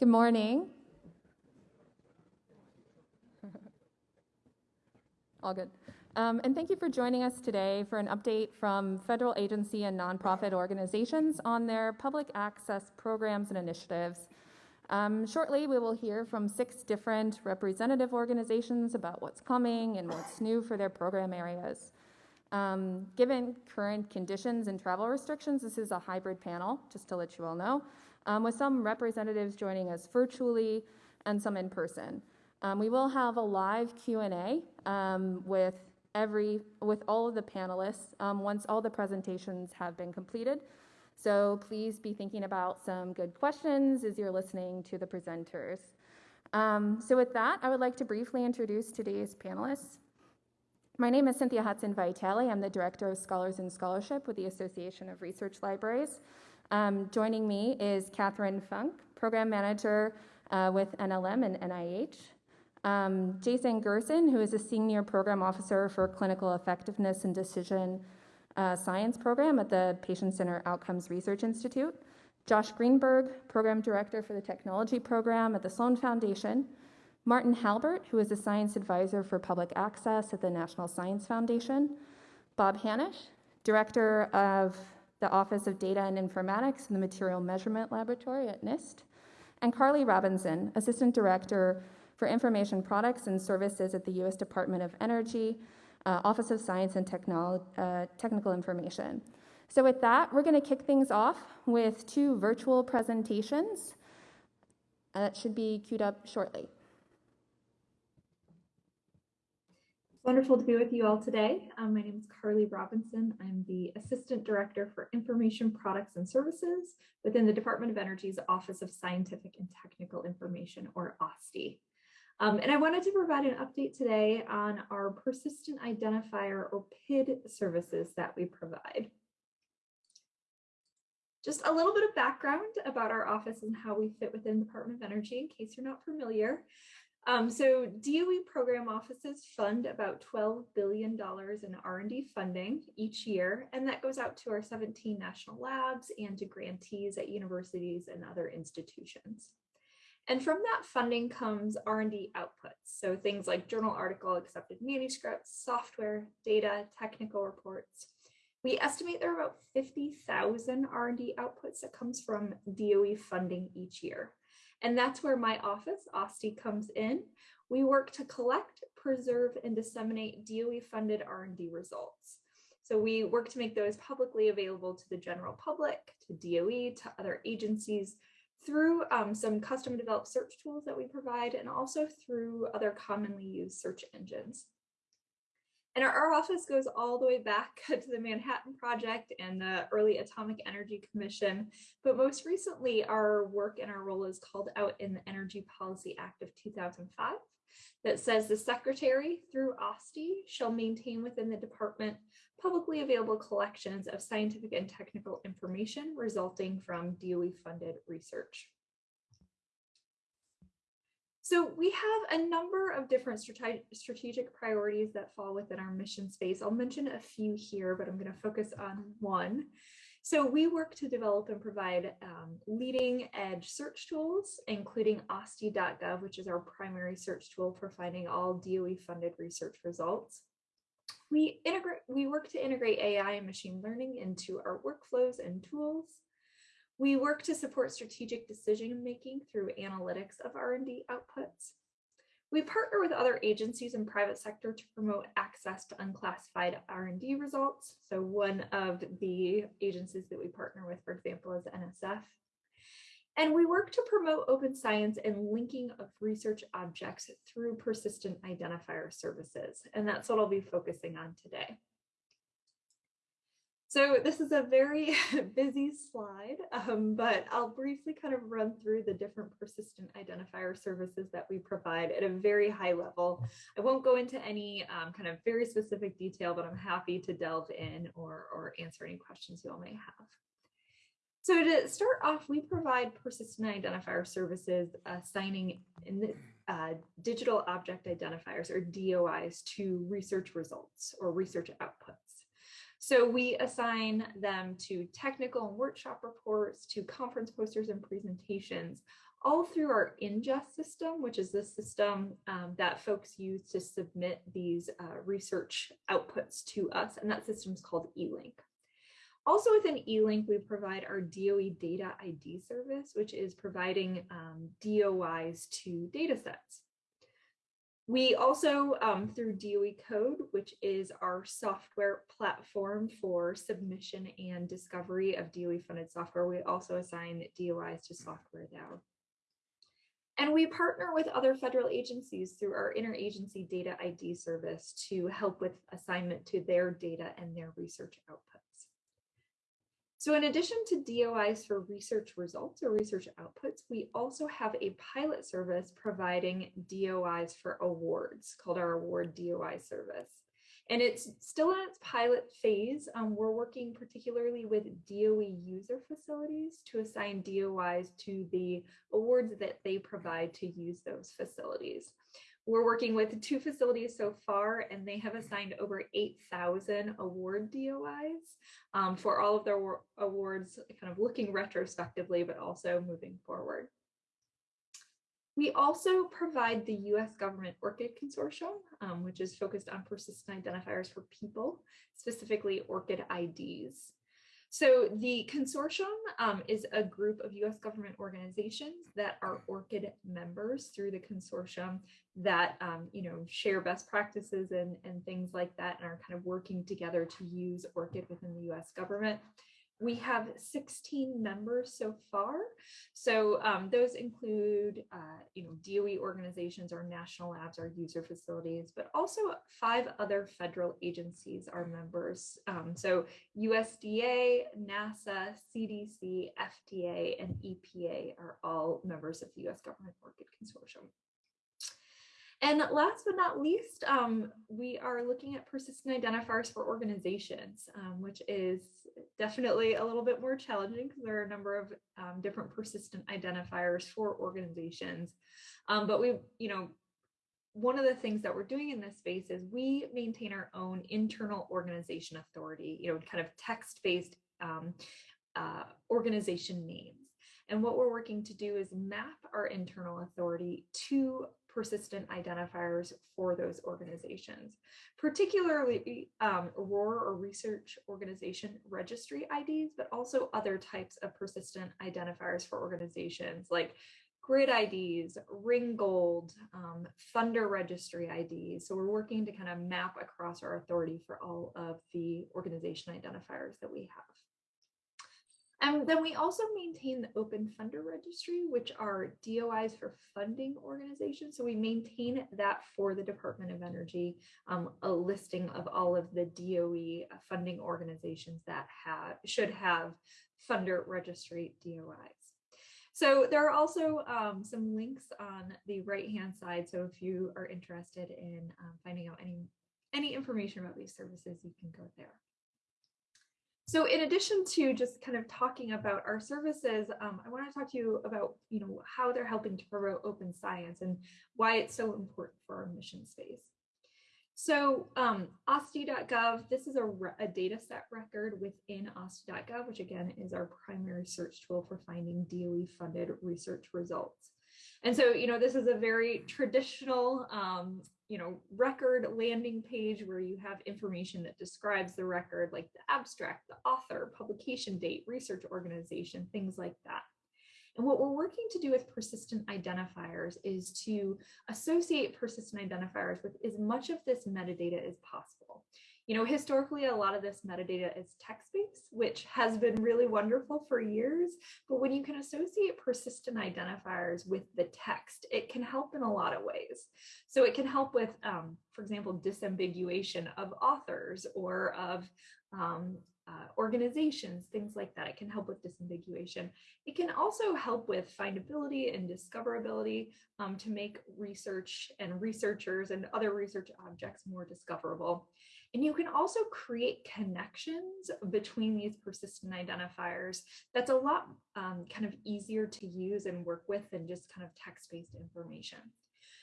Good morning. All good. Um, and thank you for joining us today for an update from federal agency and nonprofit organizations on their public access programs and initiatives. Um, shortly, we will hear from six different representative organizations about what's coming and what's new for their program areas. Um, given current conditions and travel restrictions, this is a hybrid panel, just to let you all know, um, with some representatives joining us virtually and some in person. Um, we will have a live Q&A um, with every with all of the panelists um, once all the presentations have been completed. So please be thinking about some good questions as you're listening to the presenters. Um, so with that, I would like to briefly introduce today's panelists. My name is Cynthia Hudson Vitale. I'm the Director of Scholars and Scholarship with the Association of Research Libraries. Um, joining me is Kathryn Funk, Program Manager uh, with NLM and NIH. Um, Jason Gerson, who is a Senior Program Officer for Clinical Effectiveness and Decision uh, Science Program at the Patient Center Outcomes Research Institute. Josh Greenberg, Program Director for the Technology Program at the Sloan Foundation. Martin Halbert, who is a Science Advisor for Public Access at the National Science Foundation. Bob Hanisch, Director of the Office of Data and Informatics in the Material Measurement Laboratory at NIST. And Carly Robinson, Assistant Director for Information Products and Services at the U.S. Department of Energy, uh, Office of Science and Technolo uh, Technical Information. So with that, we're going to kick things off with two virtual presentations uh, that should be queued up shortly. Wonderful to be with you all today. Um, my name is Carly Robinson. I'm the Assistant Director for Information Products and Services within the Department of Energy's Office of Scientific and Technical Information, or OSTI. Um, and I wanted to provide an update today on our persistent identifier or PID services that we provide. Just a little bit of background about our office and how we fit within the Department of Energy in case you're not familiar. Um, so DOE program offices fund about $12 billion in R&D funding each year, and that goes out to our 17 national labs and to grantees at universities and other institutions. And from that funding comes R&D outputs. So things like journal article, accepted manuscripts, software, data, technical reports. We estimate there are about 50,000 R&D outputs that comes from DOE funding each year. And that's where my office, OSTI, comes in. We work to collect, preserve, and disseminate DOE funded R&D results. So we work to make those publicly available to the general public, to DOE, to other agencies, through um, some custom developed search tools that we provide and also through other commonly used search engines. And our, our, office goes all the way back to the Manhattan Project and the early Atomic Energy Commission. But most recently, our work and our role is called out in the Energy Policy Act of 2005 that says the secretary through OSTI shall maintain within the department publicly available collections of scientific and technical information resulting from DOE funded research. So we have a number of different strategic priorities that fall within our mission space. I'll mention a few here, but I'm going to focus on one. So we work to develop and provide um, leading edge search tools, including OSTI.gov, which is our primary search tool for finding all DOE funded research results. We integrate, we work to integrate AI and machine learning into our workflows and tools. We work to support strategic decision making through analytics of R&D outputs. We partner with other agencies and private sector to promote access to unclassified R&D results. So one of the agencies that we partner with, for example, is NSF. And we work to promote open science and linking of research objects through persistent identifier services. And that's what I'll be focusing on today. So this is a very busy slide, um, but I'll briefly kind of run through the different persistent identifier services that we provide at a very high level. I won't go into any um, kind of very specific detail, but I'm happy to delve in or, or answer any questions you all may have. So to start off, we provide persistent identifier services assigning in the, uh, digital object identifiers or DOIs to research results or research outputs. So we assign them to technical and workshop reports, to conference posters and presentations, all through our ingest system, which is the system um, that folks use to submit these uh, research outputs to us. And that system is called eLink. Also within eLink, we provide our DOE data ID service, which is providing um, DOIs to data sets. We also, um, through DOE Code, which is our software platform for submission and discovery of DOE funded software, we also assign DOIs to Software now. And we partner with other federal agencies through our interagency data ID service to help with assignment to their data and their research outputs. So in addition to DOIs for research results or research outputs, we also have a pilot service providing DOIs for awards called our award DOI service. And it's still in its pilot phase. Um, we're working particularly with DOE user facilities to assign DOIs to the awards that they provide to use those facilities. We're working with two facilities so far, and they have assigned over 8,000 award DOIs um, for all of their awards, kind of looking retrospectively, but also moving forward. We also provide the US government ORCID consortium, um, which is focused on persistent identifiers for people, specifically ORCID IDs. So the consortium um, is a group of US government organizations that are ORCID members through the consortium that, um, you know, share best practices and, and things like that and are kind of working together to use ORCID within the US government. We have 16 members so far. So um, those include, uh, you know, DOE organizations, our national labs, our user facilities, but also five other federal agencies are members. Um, so USDA, NASA, CDC, FDA, and EPA are all members of the US Government ORCID Consortium. And last but not least, um, we are looking at persistent identifiers for organizations, um, which is definitely a little bit more challenging because there are a number of um, different persistent identifiers for organizations. Um, but we, you know, one of the things that we're doing in this space is we maintain our own internal organization authority, you know, kind of text-based um, uh, organization names. And what we're working to do is map our internal authority to persistent identifiers for those organizations, particularly um, ROR or Research Organization Registry IDs, but also other types of persistent identifiers for organizations like grid IDs, Ringgold, um, funder registry IDs. So we're working to kind of map across our authority for all of the organization identifiers that we have. And then we also maintain the Open Funder Registry, which are DOIs for funding organizations. So we maintain that for the Department of Energy, um, a listing of all of the DOE funding organizations that have should have funder registry DOIs. So there are also um, some links on the right-hand side. So if you are interested in um, finding out any, any information about these services, you can go there. So in addition to just kind of talking about our services, um, I want to talk to you about, you know, how they're helping to promote open science and why it's so important for our mission space. So um, this is a, a data set record within OSTI.gov, which again is our primary search tool for finding DOE funded research results. And so, you know, this is a very traditional um, you know, record landing page where you have information that describes the record, like the abstract, the author, publication date, research organization, things like that. And what we're working to do with persistent identifiers is to associate persistent identifiers with as much of this metadata as possible. You know, historically, a lot of this metadata is text-based, which has been really wonderful for years. But when you can associate persistent identifiers with the text, it can help in a lot of ways. So it can help with, um, for example, disambiguation of authors or of um, uh, organizations, things like that. It can help with disambiguation. It can also help with findability and discoverability um, to make research and researchers and other research objects more discoverable. And you can also create connections between these persistent identifiers that's a lot um, kind of easier to use and work with than just kind of text-based information.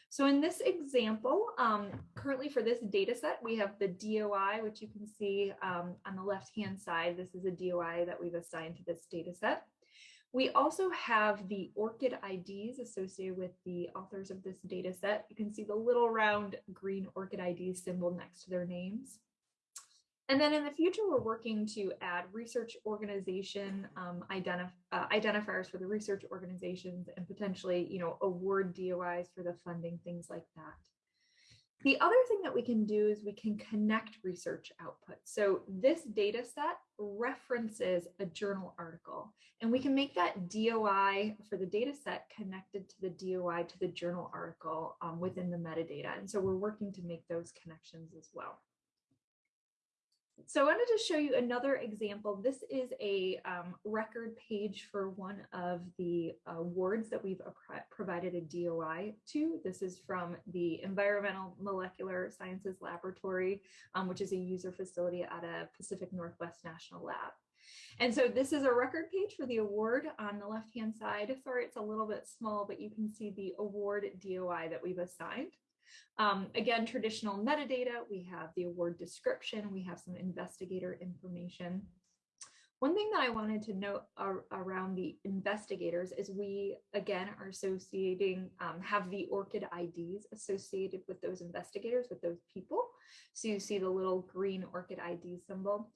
So in this example, um, currently for this data set, we have the DOI, which you can see um, on the left-hand side. This is a DOI that we've assigned to this data set. We also have the ORCID IDs associated with the authors of this data set. You can see the little round green ORCID ID symbol next to their names. And then in the future, we're working to add research organization um, identif uh, identifiers for the research organizations and potentially, you know, award DOIs for the funding, things like that. The other thing that we can do is we can connect research output. So this data set references a journal article and we can make that DOI for the data set connected to the DOI to the journal article um, within the metadata. And so we're working to make those connections as well. So I wanted to show you another example. This is a um, record page for one of the awards that we've provided a DOI to. This is from the Environmental Molecular Sciences Laboratory, um, which is a user facility at a Pacific Northwest National Lab. And so this is a record page for the award on the left-hand side. Sorry, it's a little bit small, but you can see the award DOI that we've assigned. Um, again, traditional metadata, we have the award description, we have some investigator information. One thing that I wanted to note ar around the investigators is we, again, are associating, um, have the ORCID IDs associated with those investigators, with those people. So you see the little green ORCID ID symbol.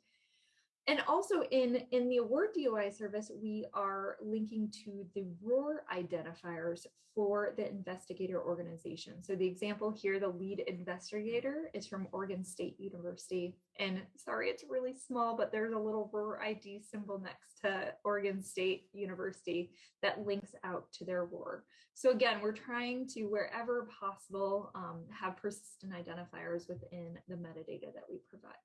And also in, in the award DOI service, we are linking to the ROR identifiers for the investigator organization. So the example here, the lead investigator is from Oregon State University. And sorry, it's really small, but there's a little ROR ID symbol next to Oregon State University that links out to their ROR. So again, we're trying to, wherever possible, um, have persistent identifiers within the metadata that we provide.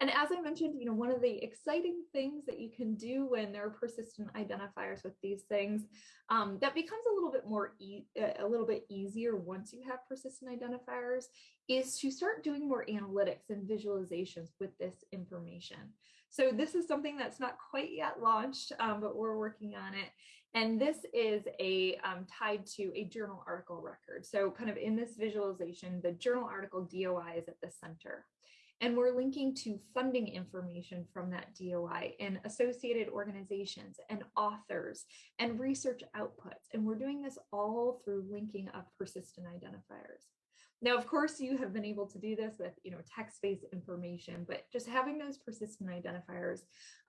And as I mentioned, you know, one of the exciting things that you can do when there are persistent identifiers with these things, um, that becomes a little bit more, e a little bit easier once you have persistent identifiers, is to start doing more analytics and visualizations with this information. So this is something that's not quite yet launched, um, but we're working on it. And this is a um, tied to a journal article record. So kind of in this visualization, the journal article DOI is at the center. And we're linking to funding information from that DOI and associated organizations and authors and research outputs. And we're doing this all through linking up persistent identifiers. Now, of course, you have been able to do this with you know text-based information, but just having those persistent identifiers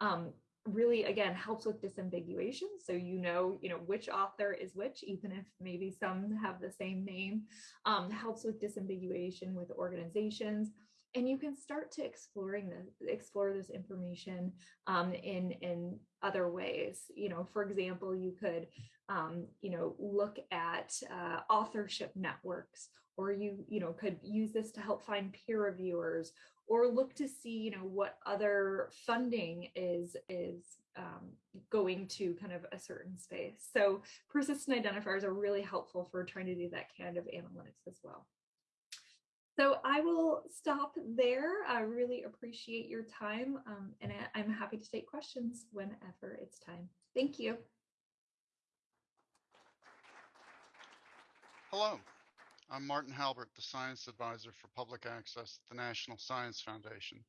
um, really again helps with disambiguation so you know you know which author is which even if maybe some have the same name um, helps with disambiguation with organizations and you can start to exploring this explore this information um, in in other ways. You know for example you could um, you know look at uh, authorship networks or you you know could use this to help find peer reviewers or look to see you know what other funding is is um, going to kind of a certain space. So persistent identifiers are really helpful for trying to do that kind of analytics as well so I will stop there. I really appreciate your time um, and I, I'm happy to take questions whenever it's time. Thank you. Hello, I'm Martin Halbert, the Science Advisor for Public Access at the National Science Foundation.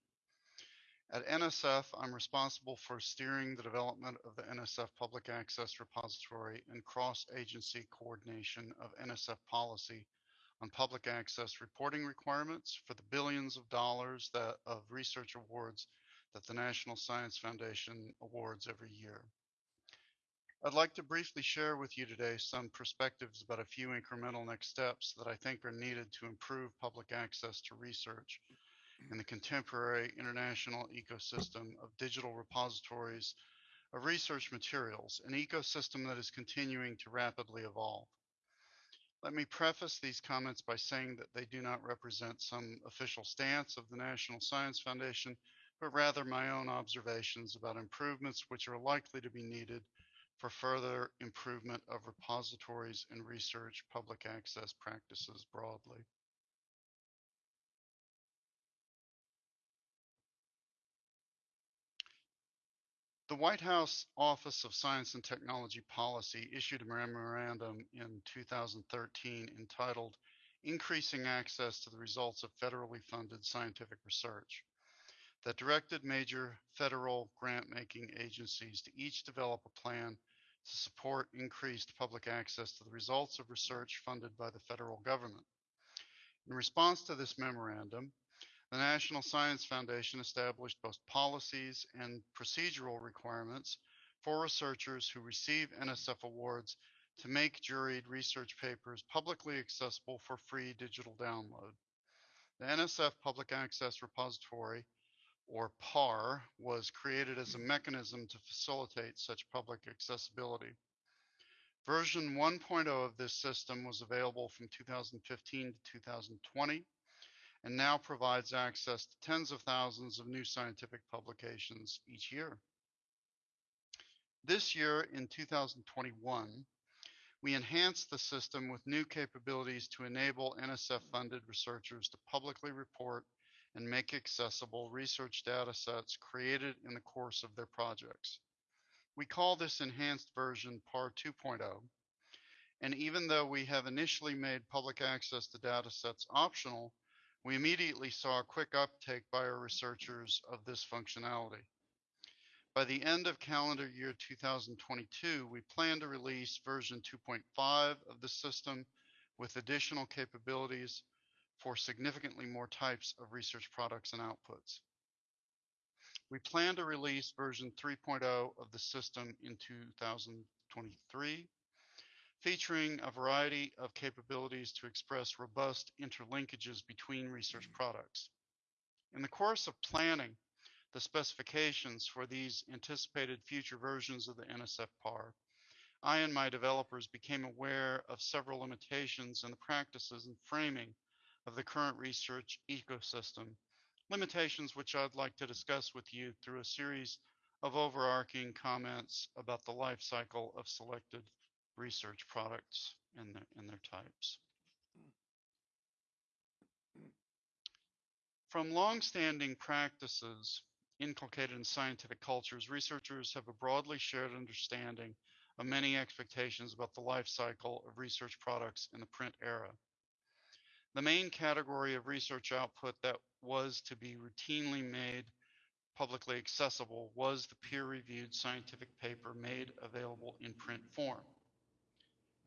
At NSF, I'm responsible for steering the development of the NSF Public Access Repository and cross-agency coordination of NSF policy on public access reporting requirements for the billions of dollars that of research awards that the National Science Foundation awards every year. I'd like to briefly share with you today some perspectives about a few incremental next steps that I think are needed to improve public access to research in the contemporary international ecosystem of digital repositories of research materials, an ecosystem that is continuing to rapidly evolve. Let me preface these comments by saying that they do not represent some official stance of the National Science Foundation, but rather my own observations about improvements which are likely to be needed for further improvement of repositories and research public access practices broadly. The White House Office of Science and Technology Policy issued a memorandum in 2013 entitled Increasing Access to the Results of Federally Funded Scientific Research. that directed major federal grant-making agencies to each develop a plan to support increased public access to the results of research funded by the federal government. In response to this memorandum, the National Science Foundation established both policies and procedural requirements for researchers who receive NSF awards to make juried research papers publicly accessible for free digital download. The NSF Public Access Repository, or PAR, was created as a mechanism to facilitate such public accessibility. Version 1.0 of this system was available from 2015 to 2020 and now provides access to tens of thousands of new scientific publications each year. This year, in 2021, we enhanced the system with new capabilities to enable NSF-funded researchers to publicly report and make accessible research data sets created in the course of their projects. We call this enhanced version PAR 2.0, and even though we have initially made public access to data sets optional, we immediately saw a quick uptake by our researchers of this functionality. By the end of calendar year 2022, we plan to release version 2.5 of the system with additional capabilities for significantly more types of research products and outputs. We plan to release version 3.0 of the system in 2023, featuring a variety of capabilities to express robust interlinkages between research mm. products. In the course of planning the specifications for these anticipated future versions of the NSF PAR, I and my developers became aware of several limitations in the practices and framing of the current research ecosystem, limitations which I'd like to discuss with you through a series of overarching comments about the life cycle of selected research products and their, their types. From long-standing practices inculcated in scientific cultures, researchers have a broadly shared understanding of many expectations about the life cycle of research products in the print era. The main category of research output that was to be routinely made publicly accessible was the peer-reviewed scientific paper made available in print form.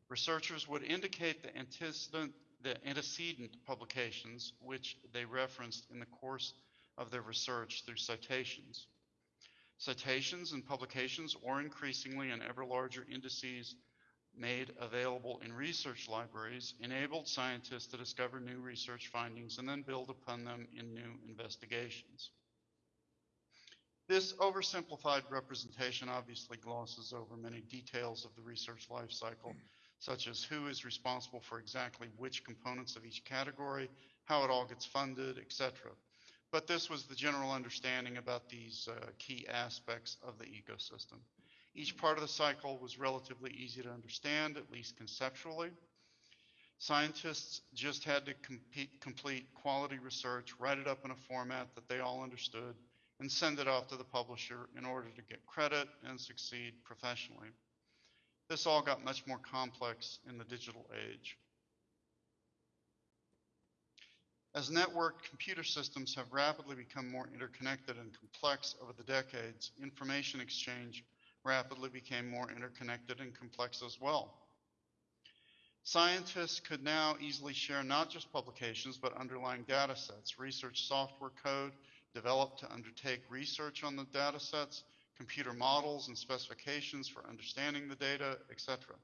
Researchers would indicate the antecedent, the antecedent publications which they referenced in the course of their research through citations. Citations and publications, or increasingly in ever larger indices made available in research libraries, enabled scientists to discover new research findings and then build upon them in new investigations. This oversimplified representation obviously glosses over many details of the research life cycle, such as who is responsible for exactly which components of each category, how it all gets funded, etc but this was the general understanding about these uh, key aspects of the ecosystem. Each part of the cycle was relatively easy to understand, at least conceptually. Scientists just had to compete, complete quality research, write it up in a format that they all understood, and send it off to the publisher in order to get credit and succeed professionally. This all got much more complex in the digital age. As networked computer systems have rapidly become more interconnected and complex over the decades, information exchange rapidly became more interconnected and complex as well. Scientists could now easily share not just publications, but underlying data sets, research software code developed to undertake research on the data sets, computer models and specifications for understanding the data, etc.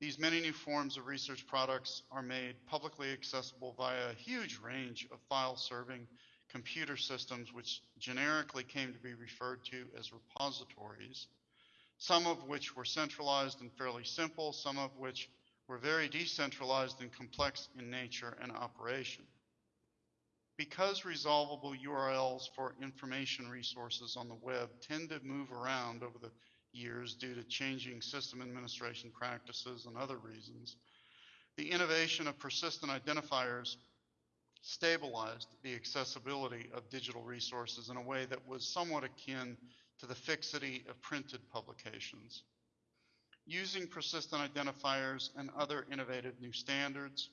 These many new forms of research products are made publicly accessible via a huge range of file-serving computer systems which generically came to be referred to as repositories, some of which were centralized and fairly simple, some of which were very decentralized and complex in nature and operation. Because resolvable URLs for information resources on the web tend to move around over the years due to changing system administration practices and other reasons, the innovation of persistent identifiers stabilized the accessibility of digital resources in a way that was somewhat akin to the fixity of printed publications. Using persistent identifiers and other innovative new standards,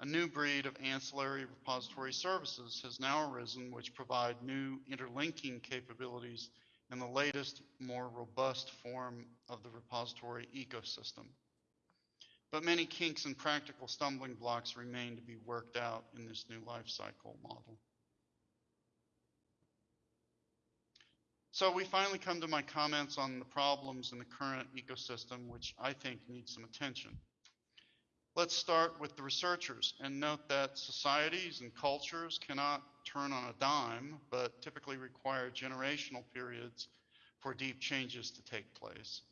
A new breed of ancillary repository services has now arisen which provide new interlinking capabilities in the latest, more robust form of the repository ecosystem. But many kinks and practical stumbling blocks remain to be worked out in this new life cycle model. So we finally come to my comments on the problems in the current ecosystem, which I think need some attention. Let's start with the researchers and note that societies and cultures cannot turn on a dime, but typically require generational periods for deep changes to take place.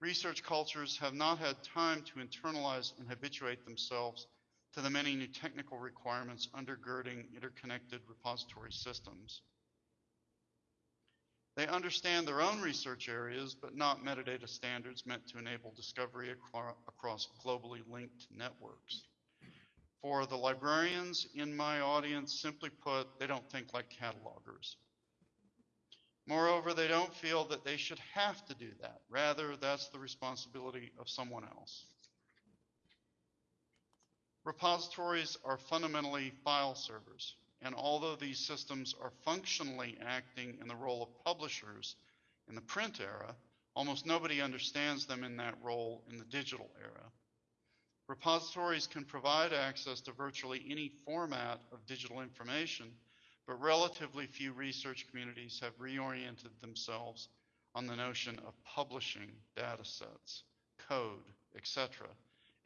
Research cultures have not had time to internalize and habituate themselves to the many new technical requirements undergirding interconnected repository systems. They understand their own research areas, but not metadata standards meant to enable discovery acro- across globally linked networks. For the librarians in my audience, simply put, they don't think like catalogers. Moreover, they don't feel that they should have to do that. Rather, that's the responsibility of someone else. Repositories are fundamentally file servers, and although these systems are functionally acting in the role of publishers in the print era, almost nobody understands them in that role in the digital era. Repositories can provide access to virtually any format of digital information, but relatively few research communities have reoriented themselves on the notion of publishing data sets, code, etc.,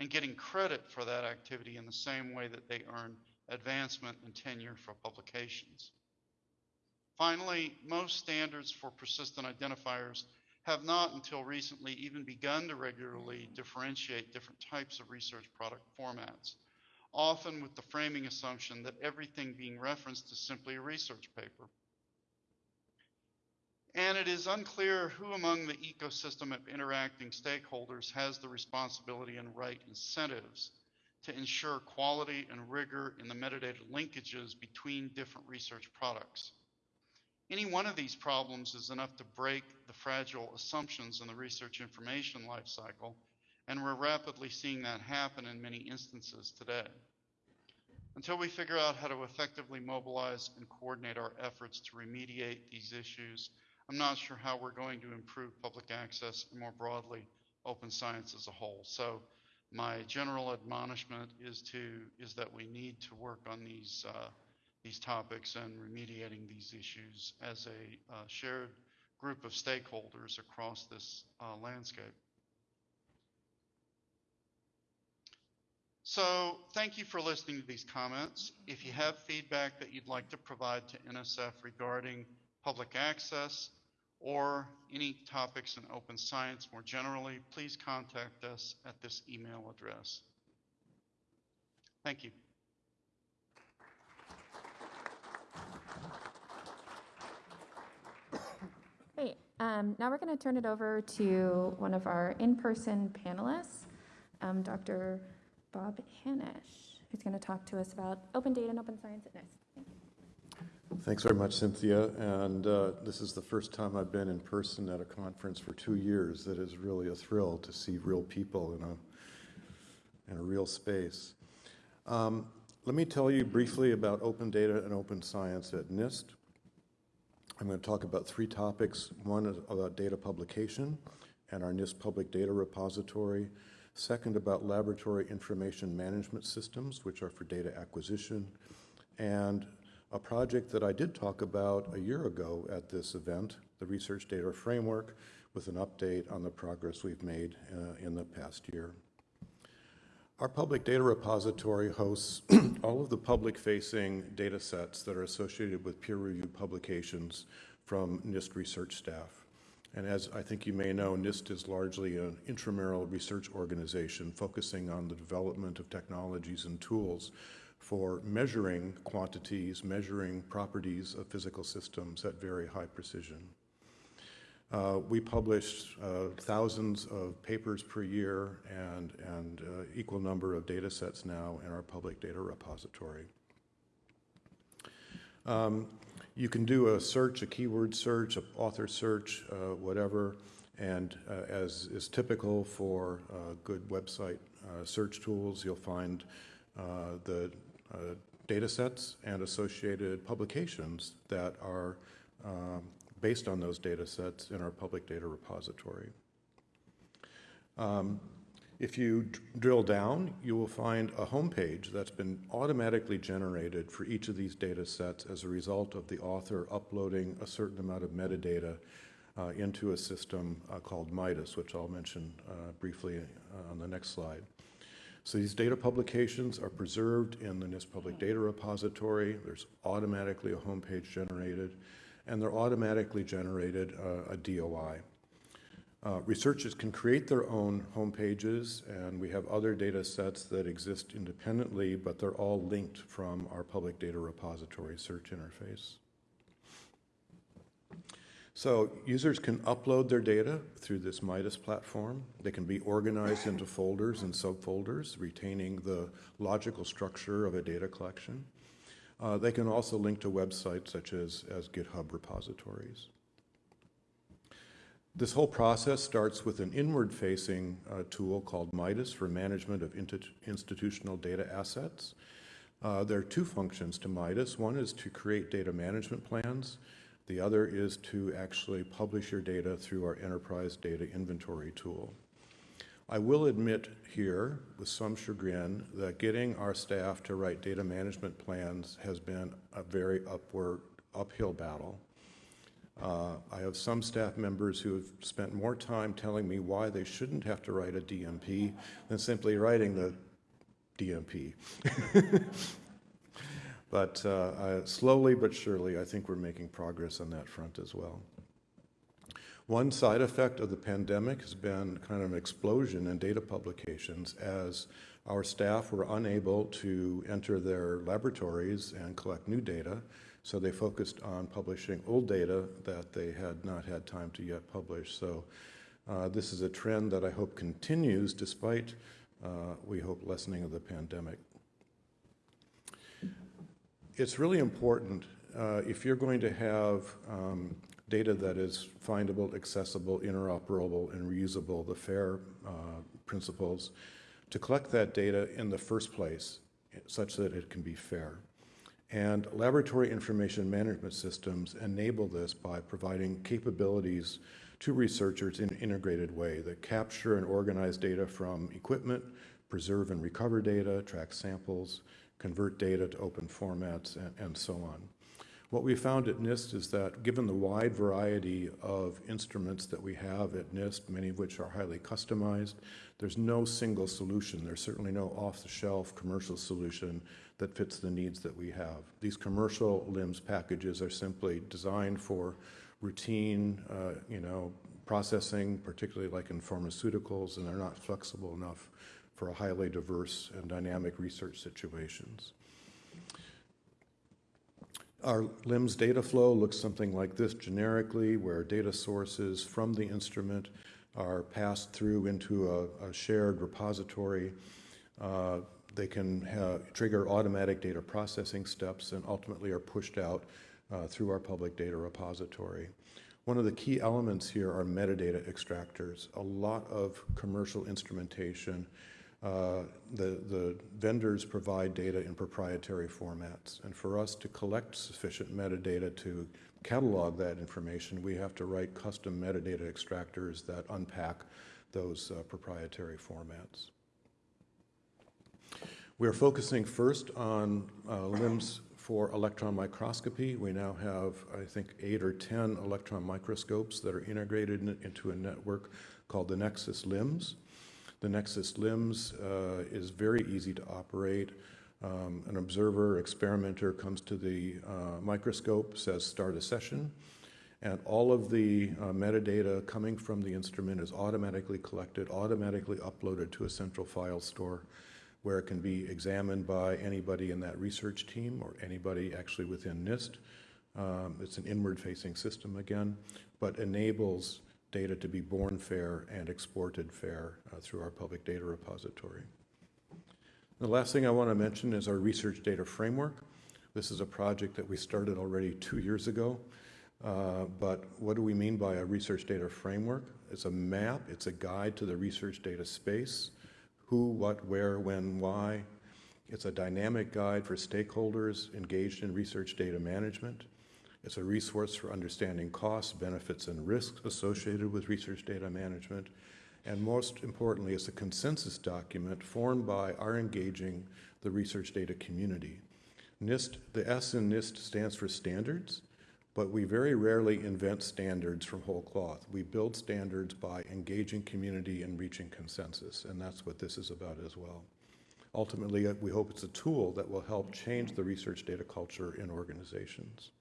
and getting credit for that activity in the same way that they earn advancement and tenure for publications. Finally, most standards for persistent identifiers have not until recently even begun to regularly differentiate different types of research product formats, often with the framing assumption that everything being referenced is simply a research paper. And it is unclear who among the ecosystem of interacting stakeholders has the responsibility and right incentives to ensure quality and rigor in the metadata linkages between different research products. Any one of these problems is enough to break the fragile assumptions in the research information lifecycle, and we're rapidly seeing that happen in many instances today. Until we figure out how to effectively mobilize and coordinate our efforts to remediate these issues, I'm not sure how we're going to improve public access and more broadly open science as a whole. So my general admonishment is to is that we need to work on these uh, these topics and remediating these issues as a uh, shared group of stakeholders across this uh, landscape. So thank you for listening to these comments. If you have feedback that you'd like to provide to NSF regarding public access or any topics in open science more generally, please contact us at this email address. Thank you. Great. Um, now we're going to turn it over to one of our in-person panelists, um, Dr. Bob Hanisch, who's going to talk to us about open data and open science at NIST. Thanks very much, Cynthia. And uh, this is the first time I've been in person at a conference for two years. That is really a thrill to see real people in a, in a real space. Um, let me tell you briefly about open data and open science at NIST. I'm going to talk about three topics. One is about data publication and our NIST public data repository. Second, about laboratory information management systems, which are for data acquisition. And a project that I did talk about a year ago at this event, the Research Data Framework, with an update on the progress we've made uh, in the past year. Our public data repository hosts all of the public-facing data sets that are associated with peer-reviewed publications from NIST research staff. And as I think you may know, NIST is largely an intramural research organization focusing on the development of technologies and tools for measuring quantities, measuring properties of physical systems at very high precision. Uh, we publish uh, thousands of papers per year and, and uh, equal number of data sets now in our public data repository. Um, you can do a search, a keyword search, an author search, uh, whatever, and uh, as is typical for uh, good website search tools, you'll find the uh, data sets and associated publications that are um, based on those data sets in our public data repository. Um, if you drill down, you will find a homepage that's been automatically generated for each of these data sets as a result of the author uploading a certain amount of metadata uh, into a system uh, called Midas, which I'll mention uh, briefly on the next slide. So these data publications are preserved in the NIST Public Data Repository. There's automatically a homepage generated, and they're automatically generated uh, a DOI. Uh, researchers can create their own homepages, and we have other data sets that exist independently, but they're all linked from our public data repository search interface. So users can upload their data through this Midas platform. They can be organized into folders and subfolders, retaining the logical structure of a data collection. Uh, they can also link to websites such as, as GitHub repositories. This whole process starts with an inward-facing uh, tool called Midas for management of institutional data assets. Uh, there are two functions to Midas. One is to create data management plans. The other is to actually publish your data through our enterprise data inventory tool. I will admit here, with some chagrin, that getting our staff to write data management plans has been a very upward, uphill battle. Uh, I have some staff members who have spent more time telling me why they shouldn't have to write a DMP than simply writing the DMP. but uh, slowly but surely, I think we're making progress on that front as well. One side effect of the pandemic has been kind of an explosion in data publications as our staff were unable to enter their laboratories and collect new data, so they focused on publishing old data that they had not had time to yet publish. So uh, this is a trend that I hope continues despite, uh, we hope, lessening of the pandemic. It's really important uh, if you're going to have um, data that is findable, accessible, interoperable, and reusable, the FAIR uh, principles, to collect that data in the first place such that it can be fair. And laboratory information management systems enable this by providing capabilities to researchers in an integrated way that capture and organize data from equipment, preserve and recover data, track samples, convert data to open formats, and, and so on. What we found at NIST is that given the wide variety of instruments that we have at NIST, many of which are highly customized, there's no single solution. There's certainly no off-the-shelf commercial solution that fits the needs that we have. These commercial LIMS packages are simply designed for routine, uh, you know, processing, particularly like in pharmaceuticals, and they're not flexible enough for highly diverse and dynamic research situations. Our LIMS data flow looks something like this generically, where data sources from the instrument are passed through into a, a shared repository. Uh, they can have, trigger automatic data processing steps and ultimately are pushed out uh, through our public data repository. One of the key elements here are metadata extractors. A lot of commercial instrumentation uh, the, the vendors provide data in proprietary formats. And for us to collect sufficient metadata to catalog that information, we have to write custom metadata extractors that unpack those uh, proprietary formats. We're focusing first on uh, LIMS for electron microscopy. We now have, I think, eight or 10 electron microscopes that are integrated in, into a network called the Nexus LIMS. The Nexus LIMS uh, is very easy to operate. Um, an observer, experimenter comes to the uh, microscope, says start a session, and all of the uh, metadata coming from the instrument is automatically collected, automatically uploaded to a central file store where it can be examined by anybody in that research team or anybody actually within NIST. Um, it's an inward-facing system again, but enables data to be born fair and exported fair uh, through our public data repository. The last thing I want to mention is our research data framework. This is a project that we started already two years ago. Uh, but what do we mean by a research data framework? It's a map, it's a guide to the research data space, who, what, where, when, why. It's a dynamic guide for stakeholders engaged in research data management. It's a resource for understanding costs, benefits, and risks associated with research data management. And most importantly, it's a consensus document formed by our engaging the research data community. NIST, the S in NIST stands for standards, but we very rarely invent standards from whole cloth. We build standards by engaging community and reaching consensus, and that's what this is about as well. Ultimately, uh, we hope it's a tool that will help change the research data culture in organizations.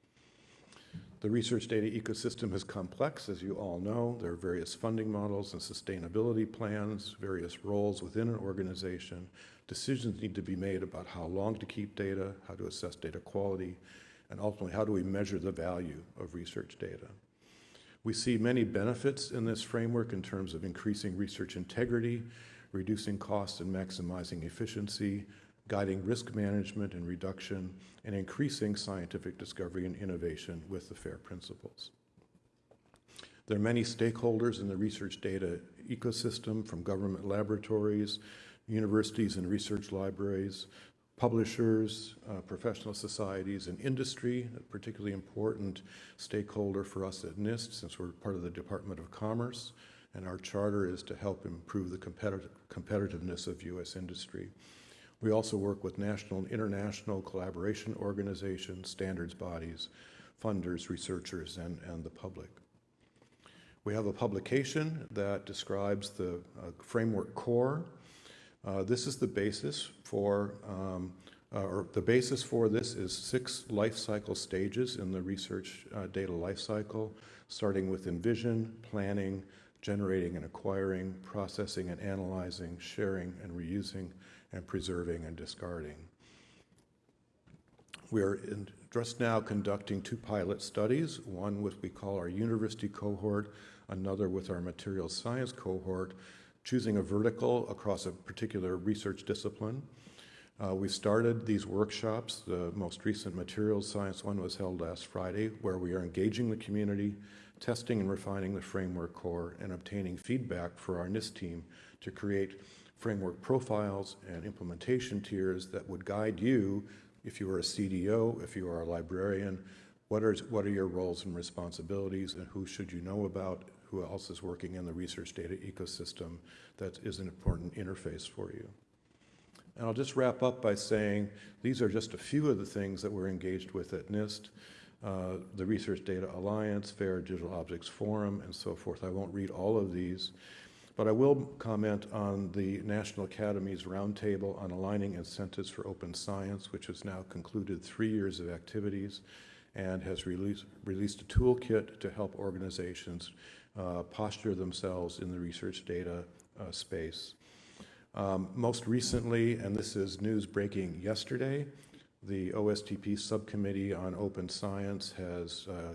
The research data ecosystem is complex, as you all know. There are various funding models and sustainability plans, various roles within an organization. Decisions need to be made about how long to keep data, how to assess data quality, and ultimately, how do we measure the value of research data. We see many benefits in this framework in terms of increasing research integrity, reducing costs and maximizing efficiency, guiding risk management and reduction, and increasing scientific discovery and innovation with the FAIR principles. There are many stakeholders in the research data ecosystem, from government laboratories, universities and research libraries, publishers, uh, professional societies, and industry, a particularly important stakeholder for us at NIST since we're part of the Department of Commerce, and our charter is to help improve the competitive, competitiveness of U.S. industry. We also work with national and international collaboration organizations, standards bodies, funders, researchers, and, and the public. We have a publication that describes the uh, framework core. Uh, this is the basis for, um, uh, or the basis for this is six life cycle stages in the research uh, data life cycle, starting with envision, planning, generating and acquiring, processing and analyzing, sharing and reusing, and preserving and discarding. We are in, just now conducting two pilot studies, one with we call our university cohort, another with our materials science cohort, choosing a vertical across a particular research discipline. Uh, we started these workshops. The most recent materials science one was held last Friday, where we are engaging the community, testing and refining the framework core, and obtaining feedback for our NIST team to create framework profiles and implementation tiers that would guide you if you are a CDO, if you are a librarian, what are, what are your roles and responsibilities and who should you know about, who else is working in the research data ecosystem that is an important interface for you. And I'll just wrap up by saying these are just a few of the things that we're engaged with at NIST, uh, the Research Data Alliance, FAIR Digital Objects Forum, and so forth. I won't read all of these. But I will comment on the National Academy's roundtable on aligning incentives for open science, which has now concluded three years of activities and has released, released a toolkit to help organizations uh, posture themselves in the research data uh, space. Um, most recently, and this is news breaking yesterday, the OSTP Subcommittee on Open Science has uh,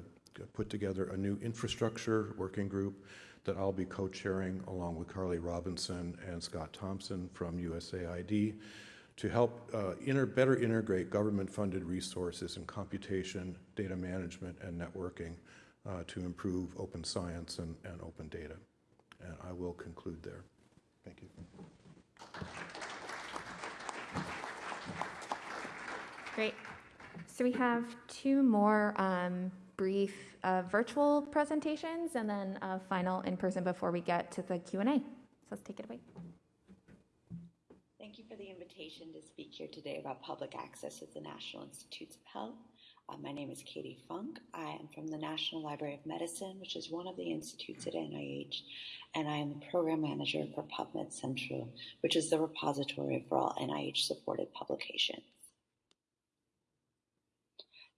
put together a new infrastructure working group that I'll be co-chairing along with Carly Robinson and Scott Thompson from USAID to help uh, inter better integrate government-funded resources in computation, data management, and networking uh, to improve open science and, and open data. And I will conclude there. Thank you. Great. So we have two more um, brief uh, virtual presentations and then a final in person before we get to the Q&A. So let's take it away. Thank you for the invitation to speak here today about public access at the National Institutes of Health. Uh, my name is Katie Funk. I am from the National Library of Medicine, which is one of the institutes at NIH, and I am the program manager for PubMed Central, which is the repository for all NIH supported publications.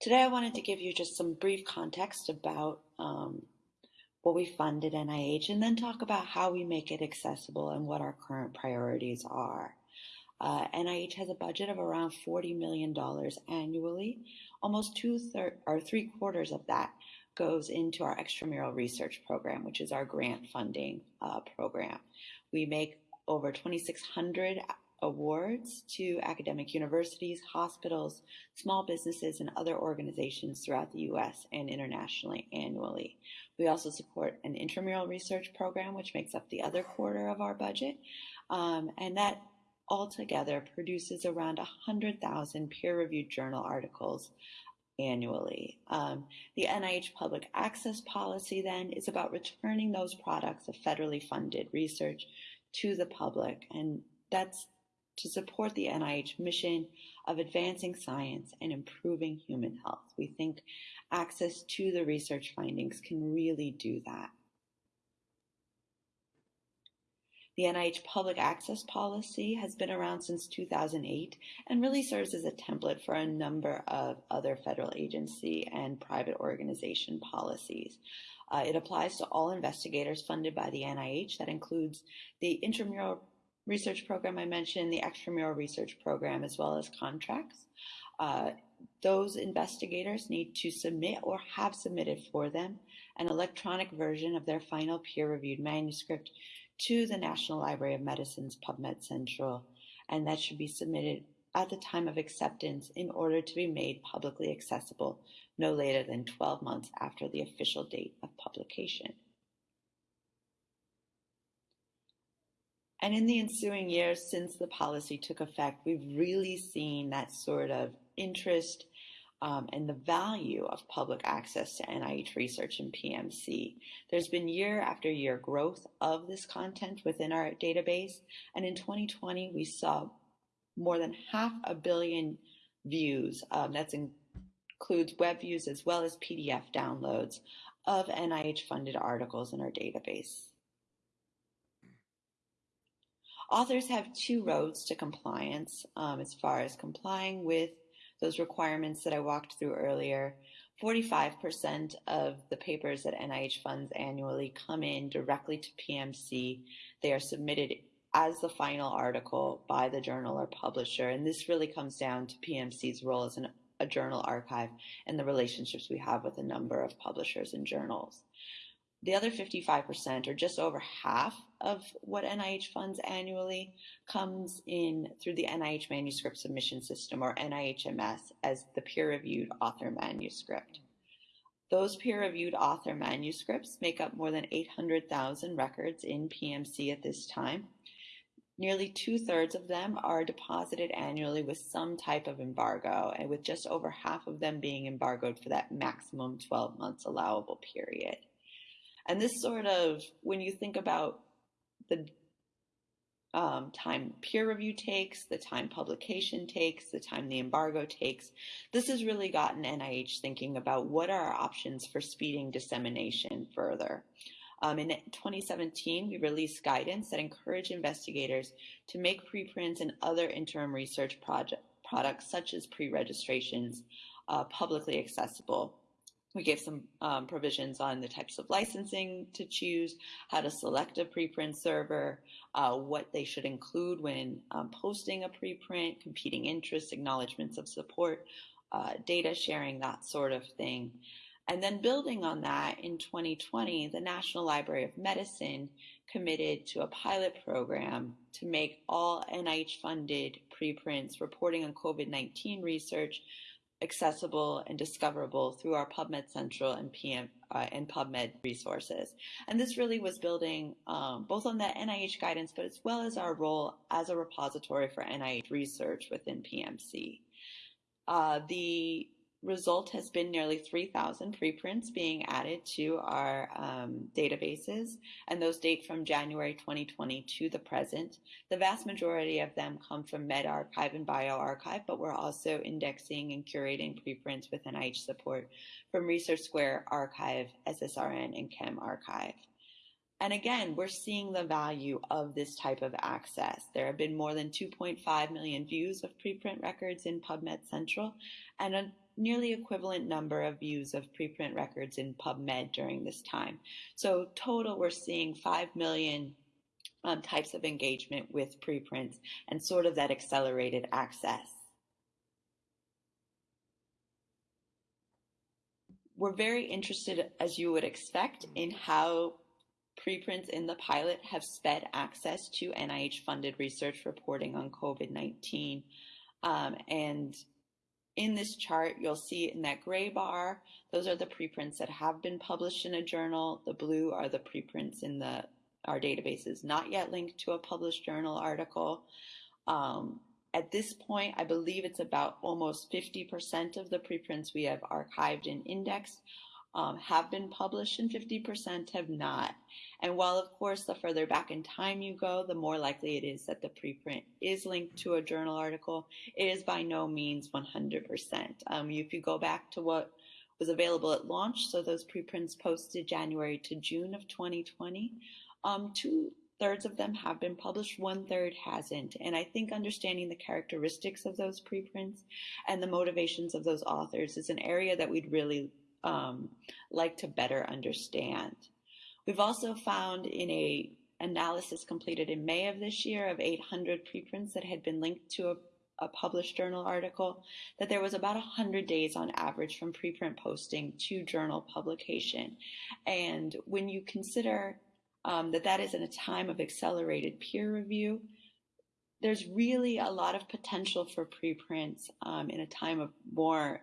Today, I wanted to give you just some brief context about um, what we fund at NIH and then talk about how we make it accessible and what our current priorities are. Uh, NIH has a budget of around $40 million annually. Almost two thirds or three quarters of that goes into our extramural research program, which is our grant funding uh, program. We make over 2,600 awards to academic universities, hospitals, small businesses, and other organizations throughout the US and internationally annually. We also support an intramural research program, which makes up the other quarter of our budget. Um, and that altogether produces around 100,000 peer-reviewed journal articles annually. Um, the NIH public access policy then is about returning those products of federally funded research to the public, and that's to support the NIH mission of advancing science and improving human health. We think access to the research findings can really do that. The NIH public access policy has been around since 2008 and really serves as a template for a number of other federal agency and private organization policies. Uh, it applies to all investigators funded by the NIH. That includes the intramural research program I mentioned, the extramural research program, as well as contracts. Uh, those investigators need to submit or have submitted for them an electronic version of their final peer-reviewed manuscript to the National Library of Medicine's PubMed Central, and that should be submitted at the time of acceptance in order to be made publicly accessible no later than 12 months after the official date of publication. And in the ensuing years since the policy took effect, we've really seen that sort of interest um, and the value of public access to NIH research and PMC. There's been year after year growth of this content within our database. And in 2020, we saw more than half a billion views. Um, that includes web views as well as PDF downloads of NIH funded articles in our database. Authors have two roads to compliance um, as far as complying with those requirements that I walked through earlier. 45% of the papers that NIH funds annually come in directly to PMC. They are submitted as the final article by the journal or publisher. And this really comes down to PMC's role as an, a journal archive and the relationships we have with a number of publishers and journals. The other 55%, or just over half of what NIH funds annually, comes in through the NIH Manuscript Submission System, or NIHMS, as the peer-reviewed author manuscript. Those peer-reviewed author manuscripts make up more than 800,000 records in PMC at this time. Nearly two-thirds of them are deposited annually with some type of embargo, and with just over half of them being embargoed for that maximum 12 months allowable period. And this sort of, when you think about the um, time peer review takes, the time publication takes, the time the embargo takes, this has really gotten NIH thinking about what are our options for speeding dissemination further. Um, in 2017, we released guidance that encouraged investigators to make preprints and other interim research project, products such as pre-registrations uh, publicly accessible we gave some um, provisions on the types of licensing to choose, how to select a preprint server, uh, what they should include when um, posting a preprint, competing interests, acknowledgments of support, uh, data sharing, that sort of thing. And then building on that, in 2020, the National Library of Medicine committed to a pilot program to make all NIH funded preprints reporting on COVID 19 research accessible and discoverable through our PubMed Central and PM uh, and PubMed resources. And this really was building um, both on the NIH guidance, but as well as our role as a repository for NIH research within PMC. Uh, the result has been nearly 3,000 preprints being added to our um, databases, and those date from January 2020 to the present. The vast majority of them come from medRxiv and bioRxiv, but we're also indexing and curating preprints with NIH support from Research Square Archive, SSRN, and ChemRxiv. And again, we're seeing the value of this type of access. There have been more than 2.5 million views of preprint records in PubMed Central, and nearly equivalent number of views of preprint records in PubMed during this time. So total, we're seeing 5 million um, types of engagement with preprints and sort of that accelerated access. We're very interested, as you would expect, in how preprints in the pilot have sped access to NIH funded research reporting on COVID 19. Um, and in this chart, you'll see in that gray bar, those are the preprints that have been published in a journal. The blue are the preprints in the our databases not yet linked to a published journal article. Um, at this point, I believe it's about almost 50% of the preprints we have archived and indexed um, have been published and 50% have not. And while, of course, the further back in time you go, the more likely it is that the preprint is linked to a journal article, it is by no means 100%. Um, if you go back to what was available at launch, so those preprints posted January to June of 2020, um, two thirds of them have been published, one third hasn't. And I think understanding the characteristics of those preprints and the motivations of those authors is an area that we'd really um, like to better understand. We've also found in a analysis completed in May of this year of 800 preprints that had been linked to a, a published journal article that there was about 100 days on average from preprint posting to journal publication. And when you consider um, that that is in a time of accelerated peer review. There's really a lot of potential for preprints um, in a time of more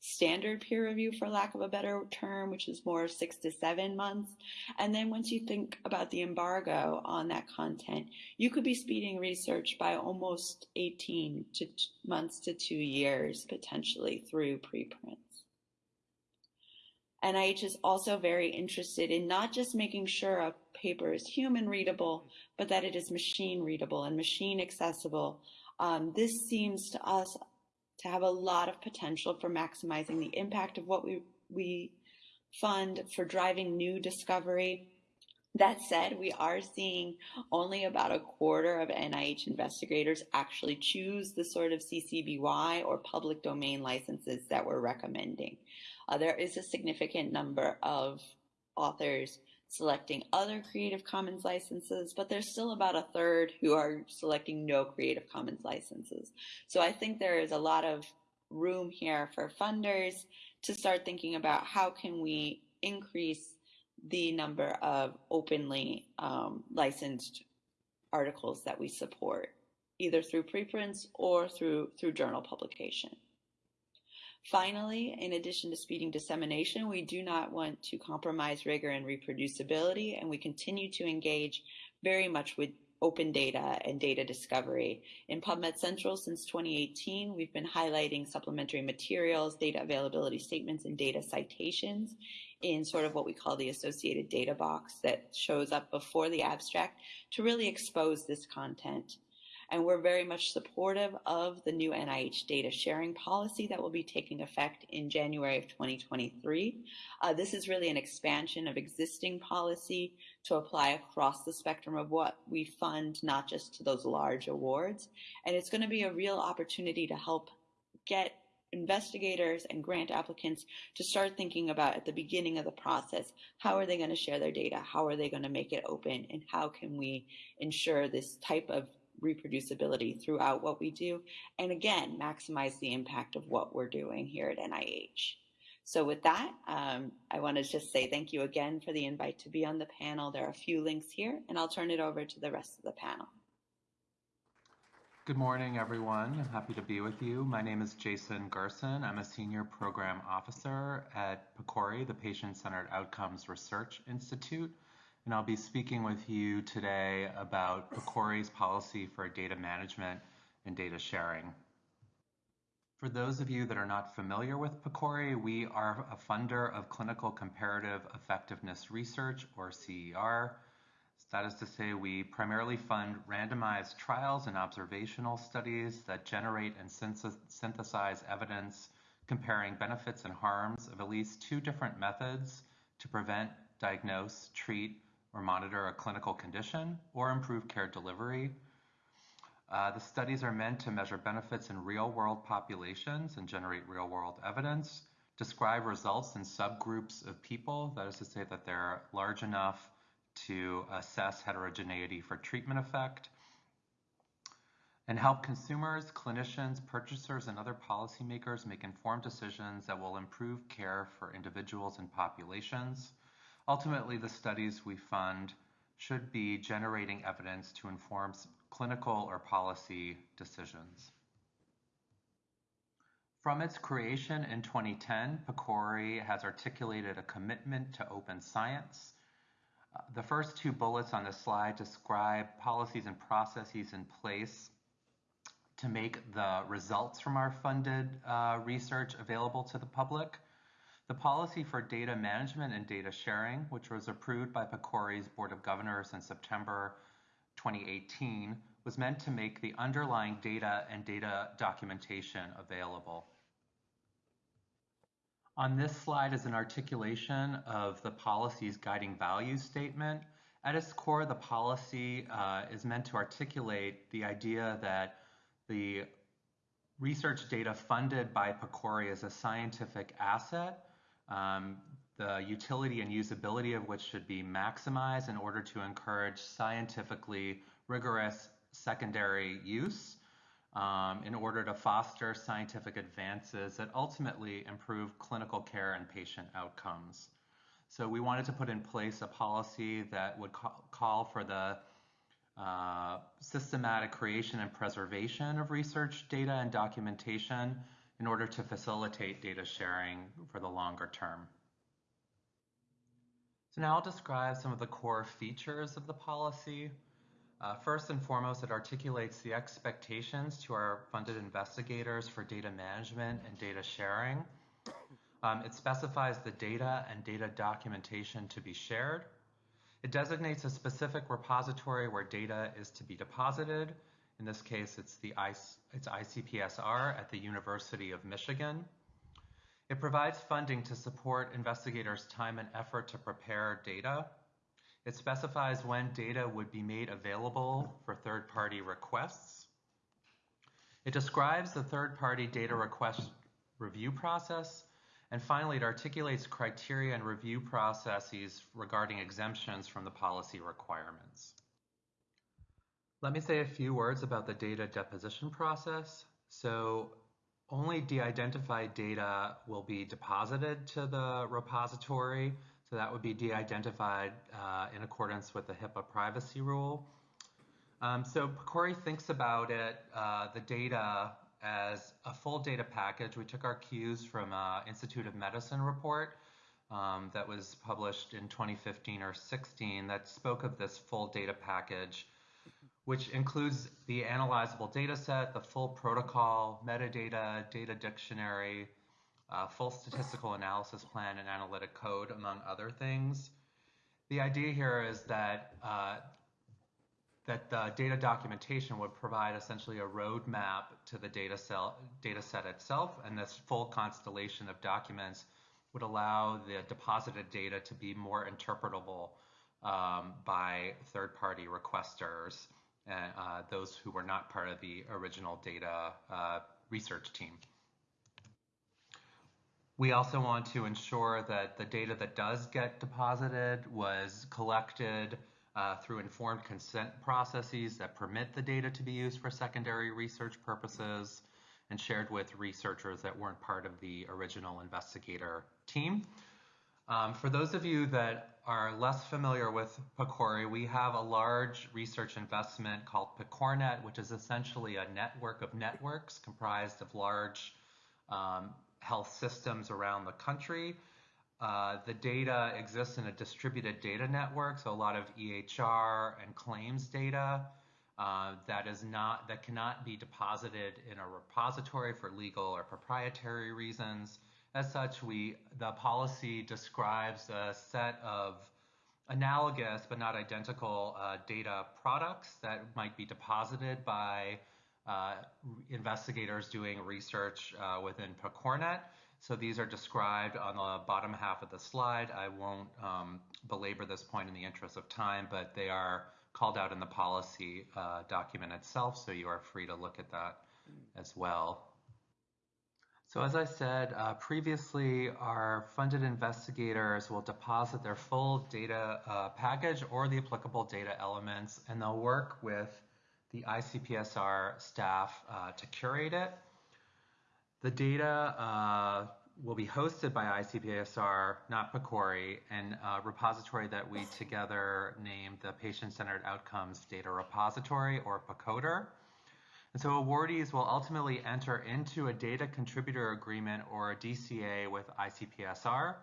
standard peer review, for lack of a better term, which is more six to seven months. And then once you think about the embargo on that content, you could be speeding research by almost 18 to months to two years potentially through preprints. NIH is also very interested in not just making sure a paper is human readable, but that it is machine readable and machine accessible. Um, this seems to us to have a lot of potential for maximizing the impact of what we, we fund for driving new discovery. That said, we are seeing only about a quarter of NIH investigators actually choose the sort of CC-BY or public domain licenses that we're recommending. Uh, there is a significant number of authors selecting other Creative Commons licenses, but there's still about a third who are selecting no Creative Commons licenses. So I think there is a lot of room here for funders to start thinking about how can we increase the number of openly um, licensed articles that we support, either through preprints or through, through journal publication. Finally, in addition to speeding dissemination, we do not want to compromise rigor and reproducibility, and we continue to engage very much with open data and data discovery. In PubMed Central since 2018, we've been highlighting supplementary materials, data availability statements, and data citations in sort of what we call the associated data box that shows up before the abstract to really expose this content and we're very much supportive of the new NIH data sharing policy that will be taking effect in January of 2023. Uh, this is really an expansion of existing policy to apply across the spectrum of what we fund, not just to those large awards. And it's going to be a real opportunity to help get investigators and grant applicants to start thinking about at the beginning of the process how are they going to share their data how are they going to make it open and how can we ensure this type of reproducibility throughout what we do. And again, maximize the impact of what we're doing here at NIH. So with that, um, I want to just say thank you again for the invite to be on the panel. There are a few links here, and I'll turn it over to the rest of the panel. Good morning, everyone. I'm happy to be with you. My name is Jason Gerson. I'm a Senior Program Officer at PCORI, the Patient-Centered Outcomes Research Institute and I'll be speaking with you today about PCORI's policy for data management and data sharing. For those of you that are not familiar with PCORI, we are a funder of clinical comparative effectiveness research, or CER. That is to say, we primarily fund randomized trials and observational studies that generate and synthesize evidence comparing benefits and harms of at least two different methods to prevent, diagnose, treat, or monitor a clinical condition or improve care delivery. Uh, the studies are meant to measure benefits in real world populations and generate real world evidence, describe results in subgroups of people, that is to say that they're large enough to assess heterogeneity for treatment effect, and help consumers, clinicians, purchasers, and other policymakers make informed decisions that will improve care for individuals and populations. Ultimately, the studies we fund should be generating evidence to inform clinical or policy decisions. From its creation in 2010, PCORI has articulated a commitment to open science. The first two bullets on the slide describe policies and processes in place to make the results from our funded uh, research available to the public. The policy for data management and data sharing, which was approved by PCORI's Board of Governors in September 2018, was meant to make the underlying data and data documentation available. On this slide is an articulation of the policy's guiding values statement. At its core, the policy uh, is meant to articulate the idea that the research data funded by PCORI is a scientific asset, um, the utility and usability of which should be maximized in order to encourage scientifically rigorous secondary use um, in order to foster scientific advances that ultimately improve clinical care and patient outcomes. So we wanted to put in place a policy that would ca- call for the uh, systematic creation and preservation of research data and documentation in order to facilitate data sharing for the longer term. So now I'll describe some of the core features of the policy. Uh, first and foremost, it articulates the expectations to our funded investigators for data management and data sharing. Um, it specifies the data and data documentation to be shared. It designates a specific repository where data is to be deposited. In this case, it's the it's ICPSR at the University of Michigan. It provides funding to support investigators' time and effort to prepare data it specifies when data would be made available for third-party requests. It describes the third-party data request review process. And finally, it articulates criteria and review processes regarding exemptions from the policy requirements. Let me say a few words about the data deposition process. So only de-identified data will be deposited to the repository so that would be de-identified uh, in accordance with the HIPAA privacy rule. Um, so PCORI thinks about it, uh, the data as a full data package. We took our cues from uh, Institute of Medicine report um, that was published in 2015 or 16 that spoke of this full data package, which includes the analyzable data set, the full protocol, metadata, data dictionary, uh, full statistical analysis plan and analytic code, among other things. The idea here is that uh, that the data documentation would provide essentially a roadmap to the data, cell, data set itself, and this full constellation of documents would allow the deposited data to be more interpretable um, by third-party requesters uh, those who were not part of the original data uh, research team. We also want to ensure that the data that does get deposited was collected uh, through informed consent processes that permit the data to be used for secondary research purposes and shared with researchers that weren't part of the original investigator team. Um, for those of you that are less familiar with PCORI, we have a large research investment called PCORNet, which is essentially a network of networks comprised of large um, health systems around the country. Uh, the data exists in a distributed data network, so a lot of EHR and claims data uh, that is not that cannot be deposited in a repository for legal or proprietary reasons. As such, we the policy describes a set of analogous but not identical uh, data products that might be deposited by uh, investigators doing research uh, within PCORNet. So these are described on the bottom half of the slide. I won't um, belabor this point in the interest of time, but they are called out in the policy uh, document itself, so you are free to look at that as well. So as I said uh, previously, our funded investigators will deposit their full data uh, package or the applicable data elements, and they'll work with the ICPSR staff uh, to curate it. The data uh, will be hosted by ICPSR, not PCORI, and a repository that we together named the Patient-Centered Outcomes Data Repository, or PCODR. And so awardees will ultimately enter into a data contributor agreement or a DCA with ICPSR.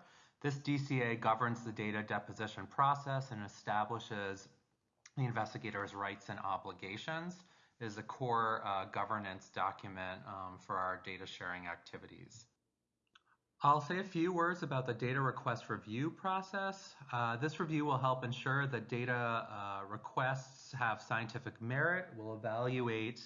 This DCA governs the data deposition process and establishes the investigator's rights and obligations is a core uh, governance document um, for our data sharing activities. I'll say a few words about the data request review process. Uh, this review will help ensure that data uh, requests have scientific merit. We'll evaluate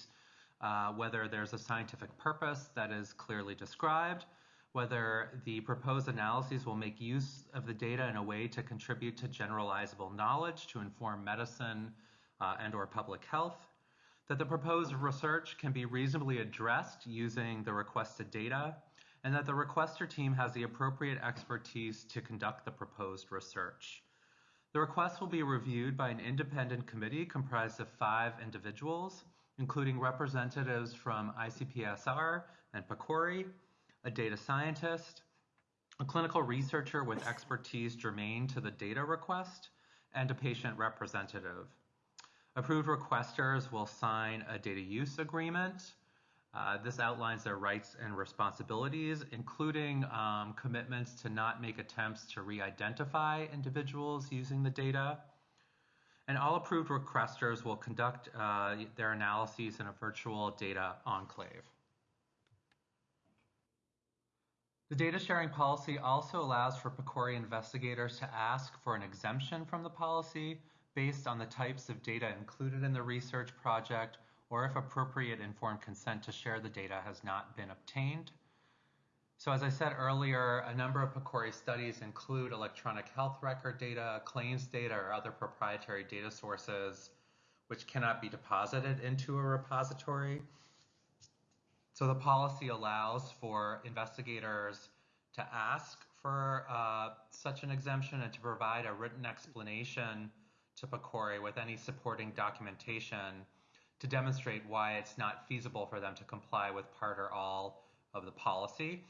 uh, whether there's a scientific purpose that is clearly described, whether the proposed analyses will make use of the data in a way to contribute to generalizable knowledge to inform medicine uh, and or public health, that the proposed research can be reasonably addressed using the requested data, and that the requester team has the appropriate expertise to conduct the proposed research. The request will be reviewed by an independent committee comprised of five individuals, including representatives from ICPSR and PCORI, a data scientist, a clinical researcher with expertise germane to the data request, and a patient representative. Approved requesters will sign a data use agreement. Uh, this outlines their rights and responsibilities, including um, commitments to not make attempts to re-identify individuals using the data. And all approved requesters will conduct uh, their analyses in a virtual data enclave. The data sharing policy also allows for PCORI investigators to ask for an exemption from the policy based on the types of data included in the research project or if appropriate informed consent to share the data has not been obtained. So as I said earlier, a number of PCORI studies include electronic health record data, claims data, or other proprietary data sources which cannot be deposited into a repository. So the policy allows for investigators to ask for uh, such an exemption and to provide a written explanation to PCORI with any supporting documentation to demonstrate why it's not feasible for them to comply with part or all of the policy.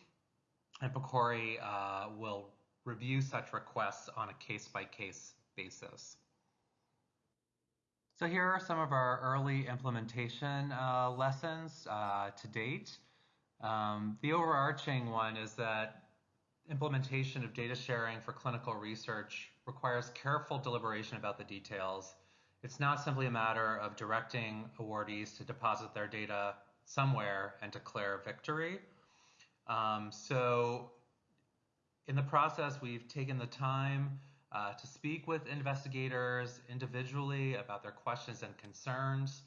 And PCORI uh, will review such requests on a case-by-case basis. So here are some of our early implementation uh, lessons uh, to date. Um, the overarching one is that implementation of data sharing for clinical research requires careful deliberation about the details. It's not simply a matter of directing awardees to deposit their data somewhere and declare victory. Um, so in the process, we've taken the time uh, to speak with investigators individually about their questions and concerns.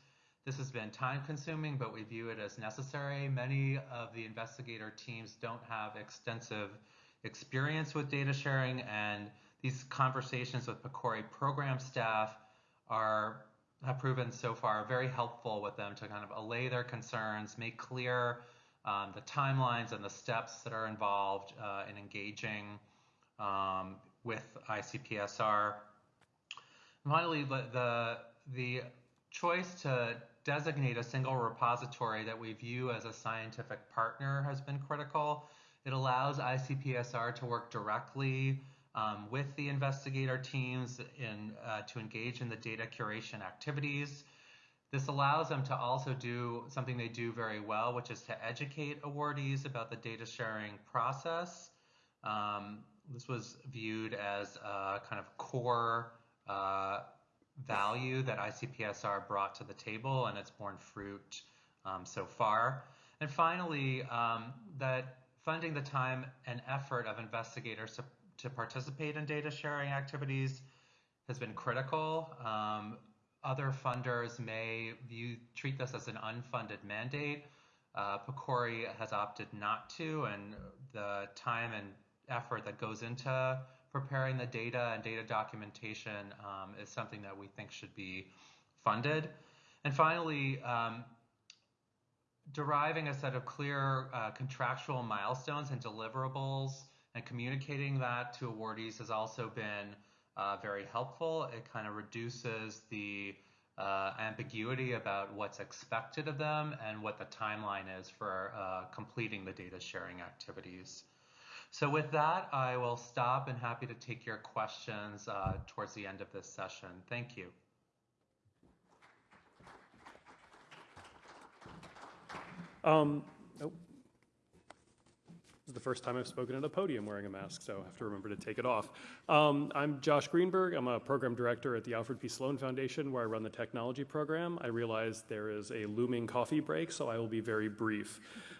This has been time consuming, but we view it as necessary. Many of the investigator teams don't have extensive experience with data sharing, and these conversations with PCORI program staff are have proven so far very helpful with them to kind of allay their concerns, make clear um, the timelines and the steps that are involved uh, in engaging um, with ICPSR. And finally, the, the, choice to designate a single repository that we view as a scientific partner has been critical. It allows ICPSR to work directly um, with the investigator teams in, uh, to engage in the data curation activities. This allows them to also do something they do very well, which is to educate awardees about the data sharing process. Um, this was viewed as a kind of core uh, value that ICPSR brought to the table, and it's borne fruit um, so far. And finally, um, that funding the time and effort of investigators to, to participate in data sharing activities has been critical. Um, other funders may view treat this as an unfunded mandate. Uh, PCORI has opted not to, and the time and effort that goes into preparing the data and data documentation um, is something that we think should be funded. And finally, um, deriving a set of clear uh, contractual milestones and deliverables and communicating that to awardees has also been uh, very helpful. It kind of reduces the uh, ambiguity about what's expected of them and what the timeline is for uh, completing the data sharing activities. So with that, I will stop and happy to take your questions uh, towards the end of this session. Thank you. Um, nope. the first time I've spoken at a podium wearing a mask, so I have to remember to take it off. Um, I'm Josh Greenberg. I'm a program director at the Alfred P. Sloan Foundation, where I run the technology program. I realize there is a looming coffee break, so I will be very brief.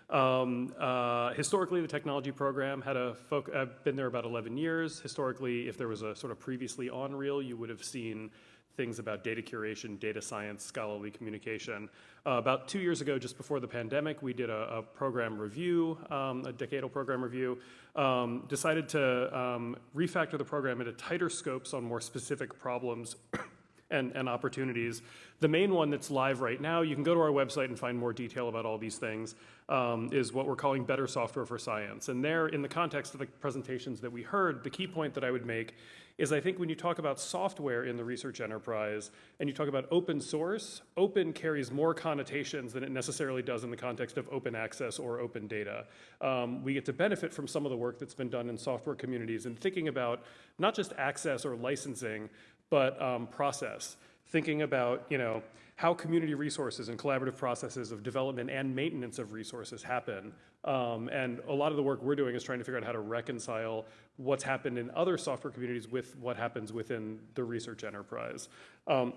Um, uh, historically, the technology program had a folk. I've been there about 11 years. Historically, if there was a sort of previously on reel, you would have seen things about data curation, data science, scholarly communication. Uh, about two years ago, just before the pandemic, we did a, a program review, um, a decadal program review, um, decided to um, refactor the program into tighter scopes on more specific problems and, and opportunities. The main one that's live right now, you can go to our website and find more detail about all these things, um, is what we're calling Better Software for Science. And there, in the context of the presentations that we heard, the key point that I would make is I think when you talk about software in the research enterprise and you talk about open source, open carries more connotations than it necessarily does in the context of open access or open data. Um, we get to benefit from some of the work that's been done in software communities and thinking about not just access or licensing, but um, process. Thinking about, you know, how community resources and collaborative processes of development and maintenance of resources happen. Um, and a lot of the work we're doing is trying to figure out how to reconcile what's happened in other software communities with what happens within the research enterprise. Um,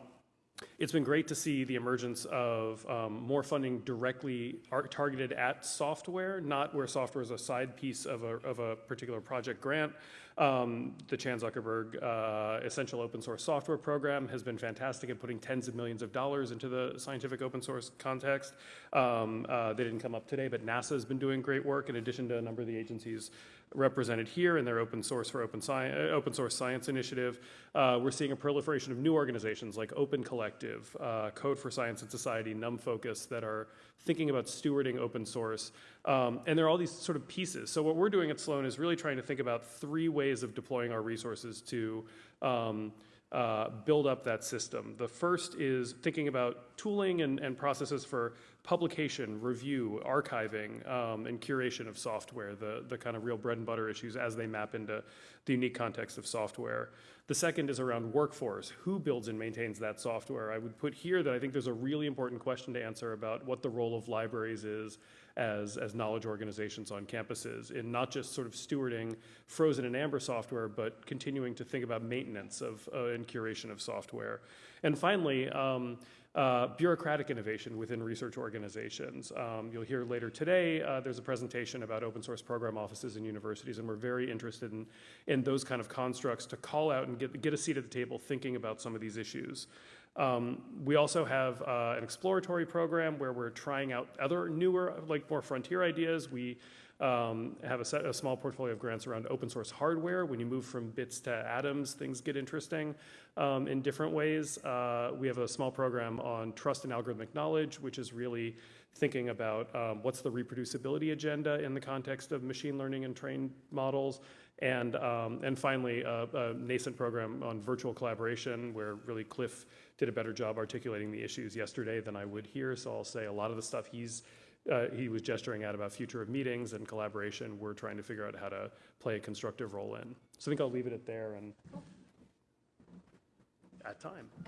it's been great to see the emergence of um, more funding directly targeted at software, not where software is a side piece of a, of a particular project grant. Um, the Chan Zuckerberg uh, Essential Open Source Software Program has been fantastic at putting tens of millions of dollars into the scientific open source context. Um, uh, they didn't come up today, but NASA has been doing great work in addition to a number of the agencies represented here in their open source for open, sci- uh, open source science initiative. Uh, we're seeing a proliferation of new organizations like Open Collective, uh, Code for Science and Society, NumFOCUS that are thinking about stewarding open source. Um, and there are all these sort of pieces. So what we're doing at Sloan is really trying to think about three ways of deploying our resources to um, uh, build up that system. The first is thinking about tooling and, and processes for publication, review, archiving, um, and curation of software, the, the kind of real bread and butter issues as they map into the unique context of software. The second is around workforce. Who builds and maintains that software? I would put here that I think there's a really important question to answer about what the role of libraries is as, as knowledge organizations on campuses in not just sort of stewarding frozen and amber software, but continuing to think about maintenance of uh, and curation of software. And finally, um, uh, bureaucratic innovation within research organizations. Um, you'll hear later today, uh, there's a presentation about open source program offices in universities, and we're very interested in, in those kind of constructs to call out and get, get a seat at the table thinking about some of these issues. Um, we also have uh, an exploratory program where we're trying out other newer, like more frontier ideas. We um, have a, set, a, small portfolio of grants around open source hardware. When you move from bits to atoms, things get interesting um, in different ways. Uh, we have a small program on trust and algorithmic knowledge, which is really thinking about what's the reproducibility agenda in the context of machine learning and trained models. And, um, and finally, a, a nascent program on virtual collaboration, where really Cliff did a better job articulating the issues yesterday than I would here. So I'll say a lot of the stuff he's uh, he was gesturing at about future of meetings and collaboration. We're trying to figure out how to play a constructive role in. So I think I'll leave it at there and at time.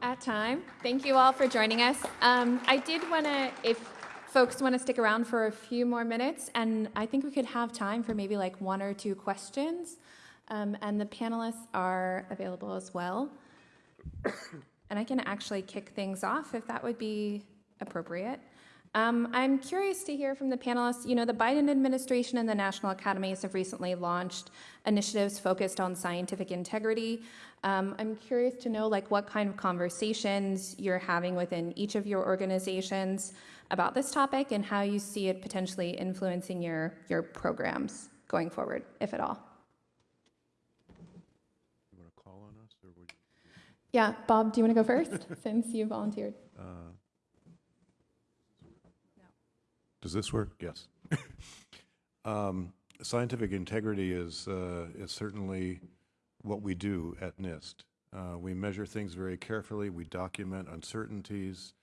At time. Thank you all for joining us. Um, I did want to, if folks want to stick around for a few more minutes, and I think we could have time for maybe like one or two questions. Um, and the panelists are available as well. and I can actually kick things off if that would be appropriate. Um, I'm curious to hear from the panelists. You know, the Biden administration and the national academies have recently launched initiatives focused on scientific integrity. Um, I'm curious to know, like, what kind of conversations you're having within each of your organizations about this topic and how you see it potentially influencing your your programs going forward, if at all. You want to call on us, or would Yeah, Bob, do you want to go first since you volunteered? uh, Does this work? Yes. um, scientific integrity is uh, is certainly what we do at NIST. Uh, we measure things very carefully. We document uncertainties.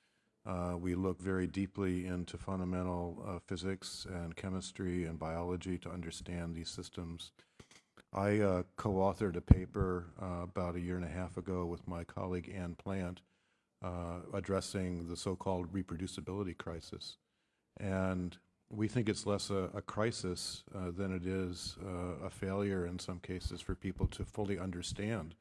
Uh, we look very deeply into fundamental uh, physics and chemistry and biology to understand these systems. I uh, co-authored a paper uh, about a year and a half ago with my colleague Anne Plant addressing the so-called reproducibility crisis. And we think it's less a, a crisis uh, than it is uh, a failure in some cases for people to fully understand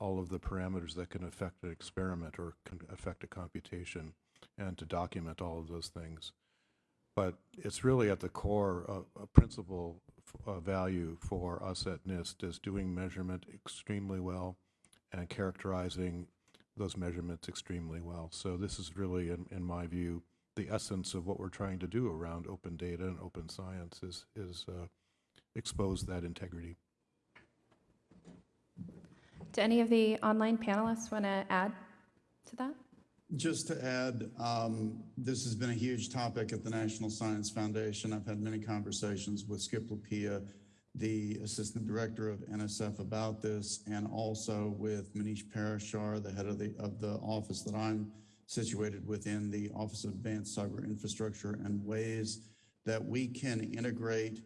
all of the parameters that can affect an experiment or can affect a computation and to document all of those things. But it's really at the core of a principal uh, value for us at NIST is doing measurement extremely well and characterizing those measurements extremely well. So this is really, in, in my view, the essence of what we're trying to do around open data and open science is, is uh, expose that integrity. Do any of the online panelists want to add to that? Just to add, um, this has been a huge topic at the National Science Foundation. I've had many conversations with Skip Lupia, the Assistant Director of NSF about this, and also with Manish Parashar, the head of the, of the office that I'm situated within, the Office of Advanced Cyber Infrastructure, and ways that we can integrate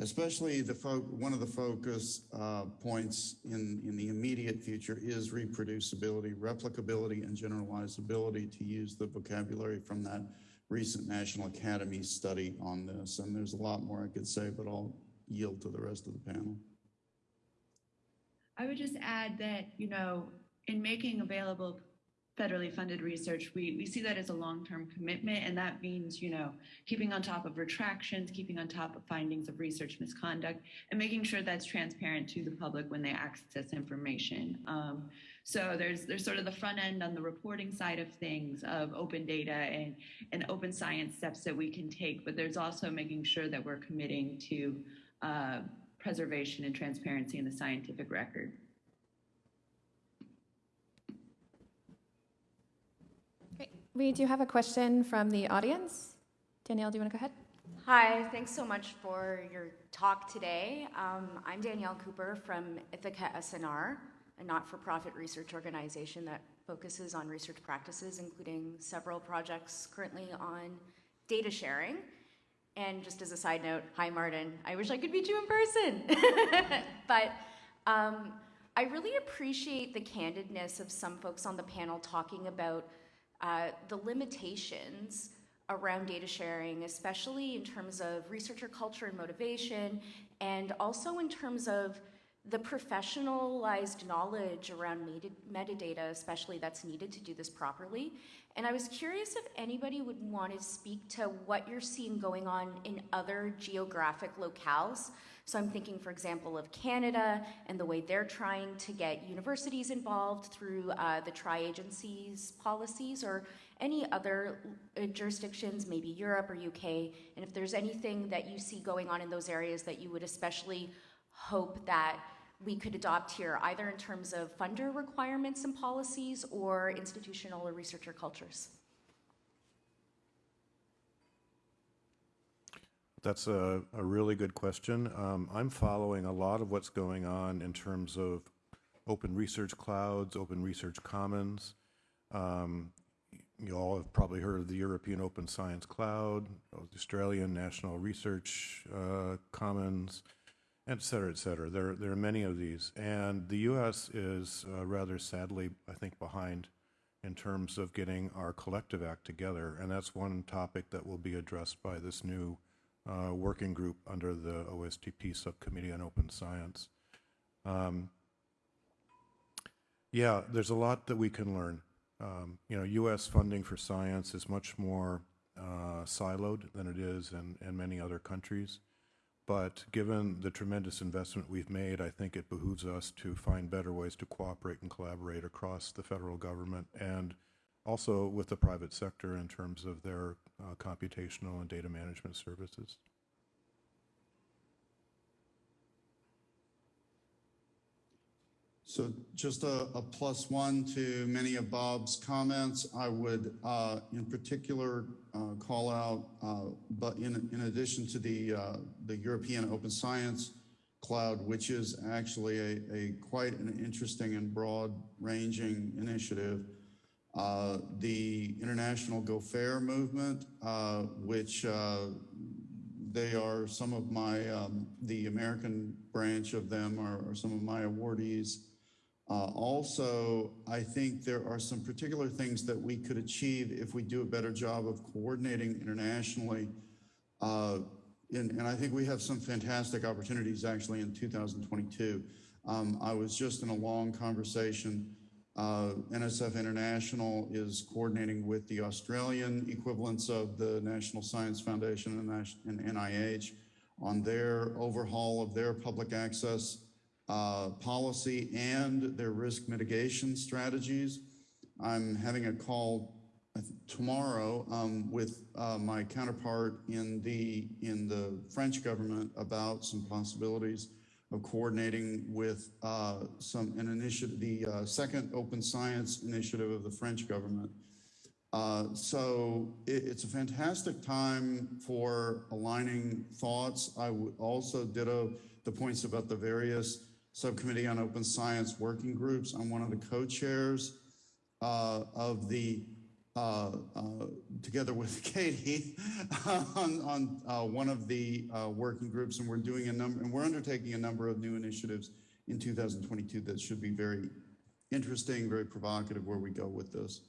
especially the one of the focus uh, points in, in the immediate future is reproducibility, replicability, and generalizability to use the vocabulary from that recent National Academy study on this. And there's a lot more I could say, but I'll yield to the rest of the panel. I would just add that, you know, in making available federally funded research, we, we see that as a long-term commitment, and that means, you know, keeping on top of retractions, keeping on top of findings of research misconduct, and making sure that's transparent to the public when they access information. Um, so there's there's sort of the front end on the reporting side of things of open data and, and open science steps that we can take, but there's also making sure that we're committing to uh, preservation and transparency in the scientific record. Great. We do have a question from the audience. Danielle, do you want to go ahead? Hi, thanks so much for your talk today. Um, I'm Danielle Cooper from Ithaka S+R, a not-for-profit research organization that focuses on research practices, including several projects currently on data sharing. And just as a side note, hi Martin, I wish I could meet you in person. but um, I really appreciate the candidness of some folks on the panel talking about uh, the limitations around data sharing, especially in terms of researcher culture and motivation, and also in terms of the professionalized knowledge around meta metadata, especially that's needed to do this properly. And I was curious if anybody would want to speak to what you're seeing going on in other geographic locales. So I'm thinking, for example, of Canada and the way they're trying to get universities involved through uh, the tri-agencies policies or any other uh, jurisdictions, maybe Europe or UK, and if there's anything that you see going on in those areas that you would especially hope that we could adopt here, either in terms of funder requirements and policies or institutional or researcher cultures. That's a, a really good question. Um, I'm following a lot of what's going on in terms of open research clouds, open research commons. Um, you all have probably heard of the European Open Science Cloud, the Australian National Research uh, Commons, et cetera, et cetera. There, there are many of these. And the U.S. is uh, rather sadly, I think, behind in terms of getting our collective act together. And that's one topic that will be addressed by this new uh, working group under the OSTP Subcommittee on Open Science. Um, yeah, there's a lot that we can learn. Um, you know, U.S. funding for science is much more uh, siloed than it is in, in many other countries. But given the tremendous investment we've made, I think it behooves us to find better ways to cooperate and collaborate across the federal government and also with the private sector in terms of their uh, computational and data management services. So just a, a plus one to many of Bob's comments. I would, uh, in particular, uh, call out, uh, but in, in addition to the, uh, the European Open Science Cloud, which is actually a, a quite an interesting and broad-ranging initiative, uh, the International Go Fair movement, uh, which they are some of my, um, the American branch of them are, are some of my awardees. Uh, also, I think there are some particular things that we could achieve if we do a better job of coordinating internationally Uh, And, and I think we have some fantastic opportunities actually in 2022. Um, I was just in a long conversation. Uh, NSF International is coordinating with the Australian equivalents of the National Science Foundation and NIH on their overhaul of their public access uh, policy and their risk mitigation strategies. I'm having a call tomorrow um, with uh, my counterpart in the in the French government about some possibilities of coordinating with uh, some an initiative, the uh, second Open Science initiative of the French government. Uh, so it, it's a fantastic time for aligning thoughts. I would also ditto the points about the various subcommittee on open science working groups. I'm one of the co-chairs uh, of the together with Katie on, on uh, one of the uh, working groups, and we're doing a number, and we're undertaking a number of new initiatives in 2022 that should be very interesting, very provocative where we go with this.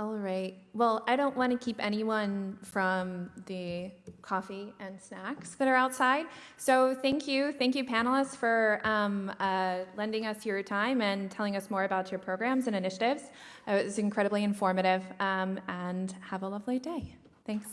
All right. Well, I don't want to keep anyone from the coffee and snacks that are outside. So thank you. Thank you, panelists, for um, uh, lending us your time and telling us more about your programs and initiatives. It was incredibly informative. Um, and have a lovely day. Thanks.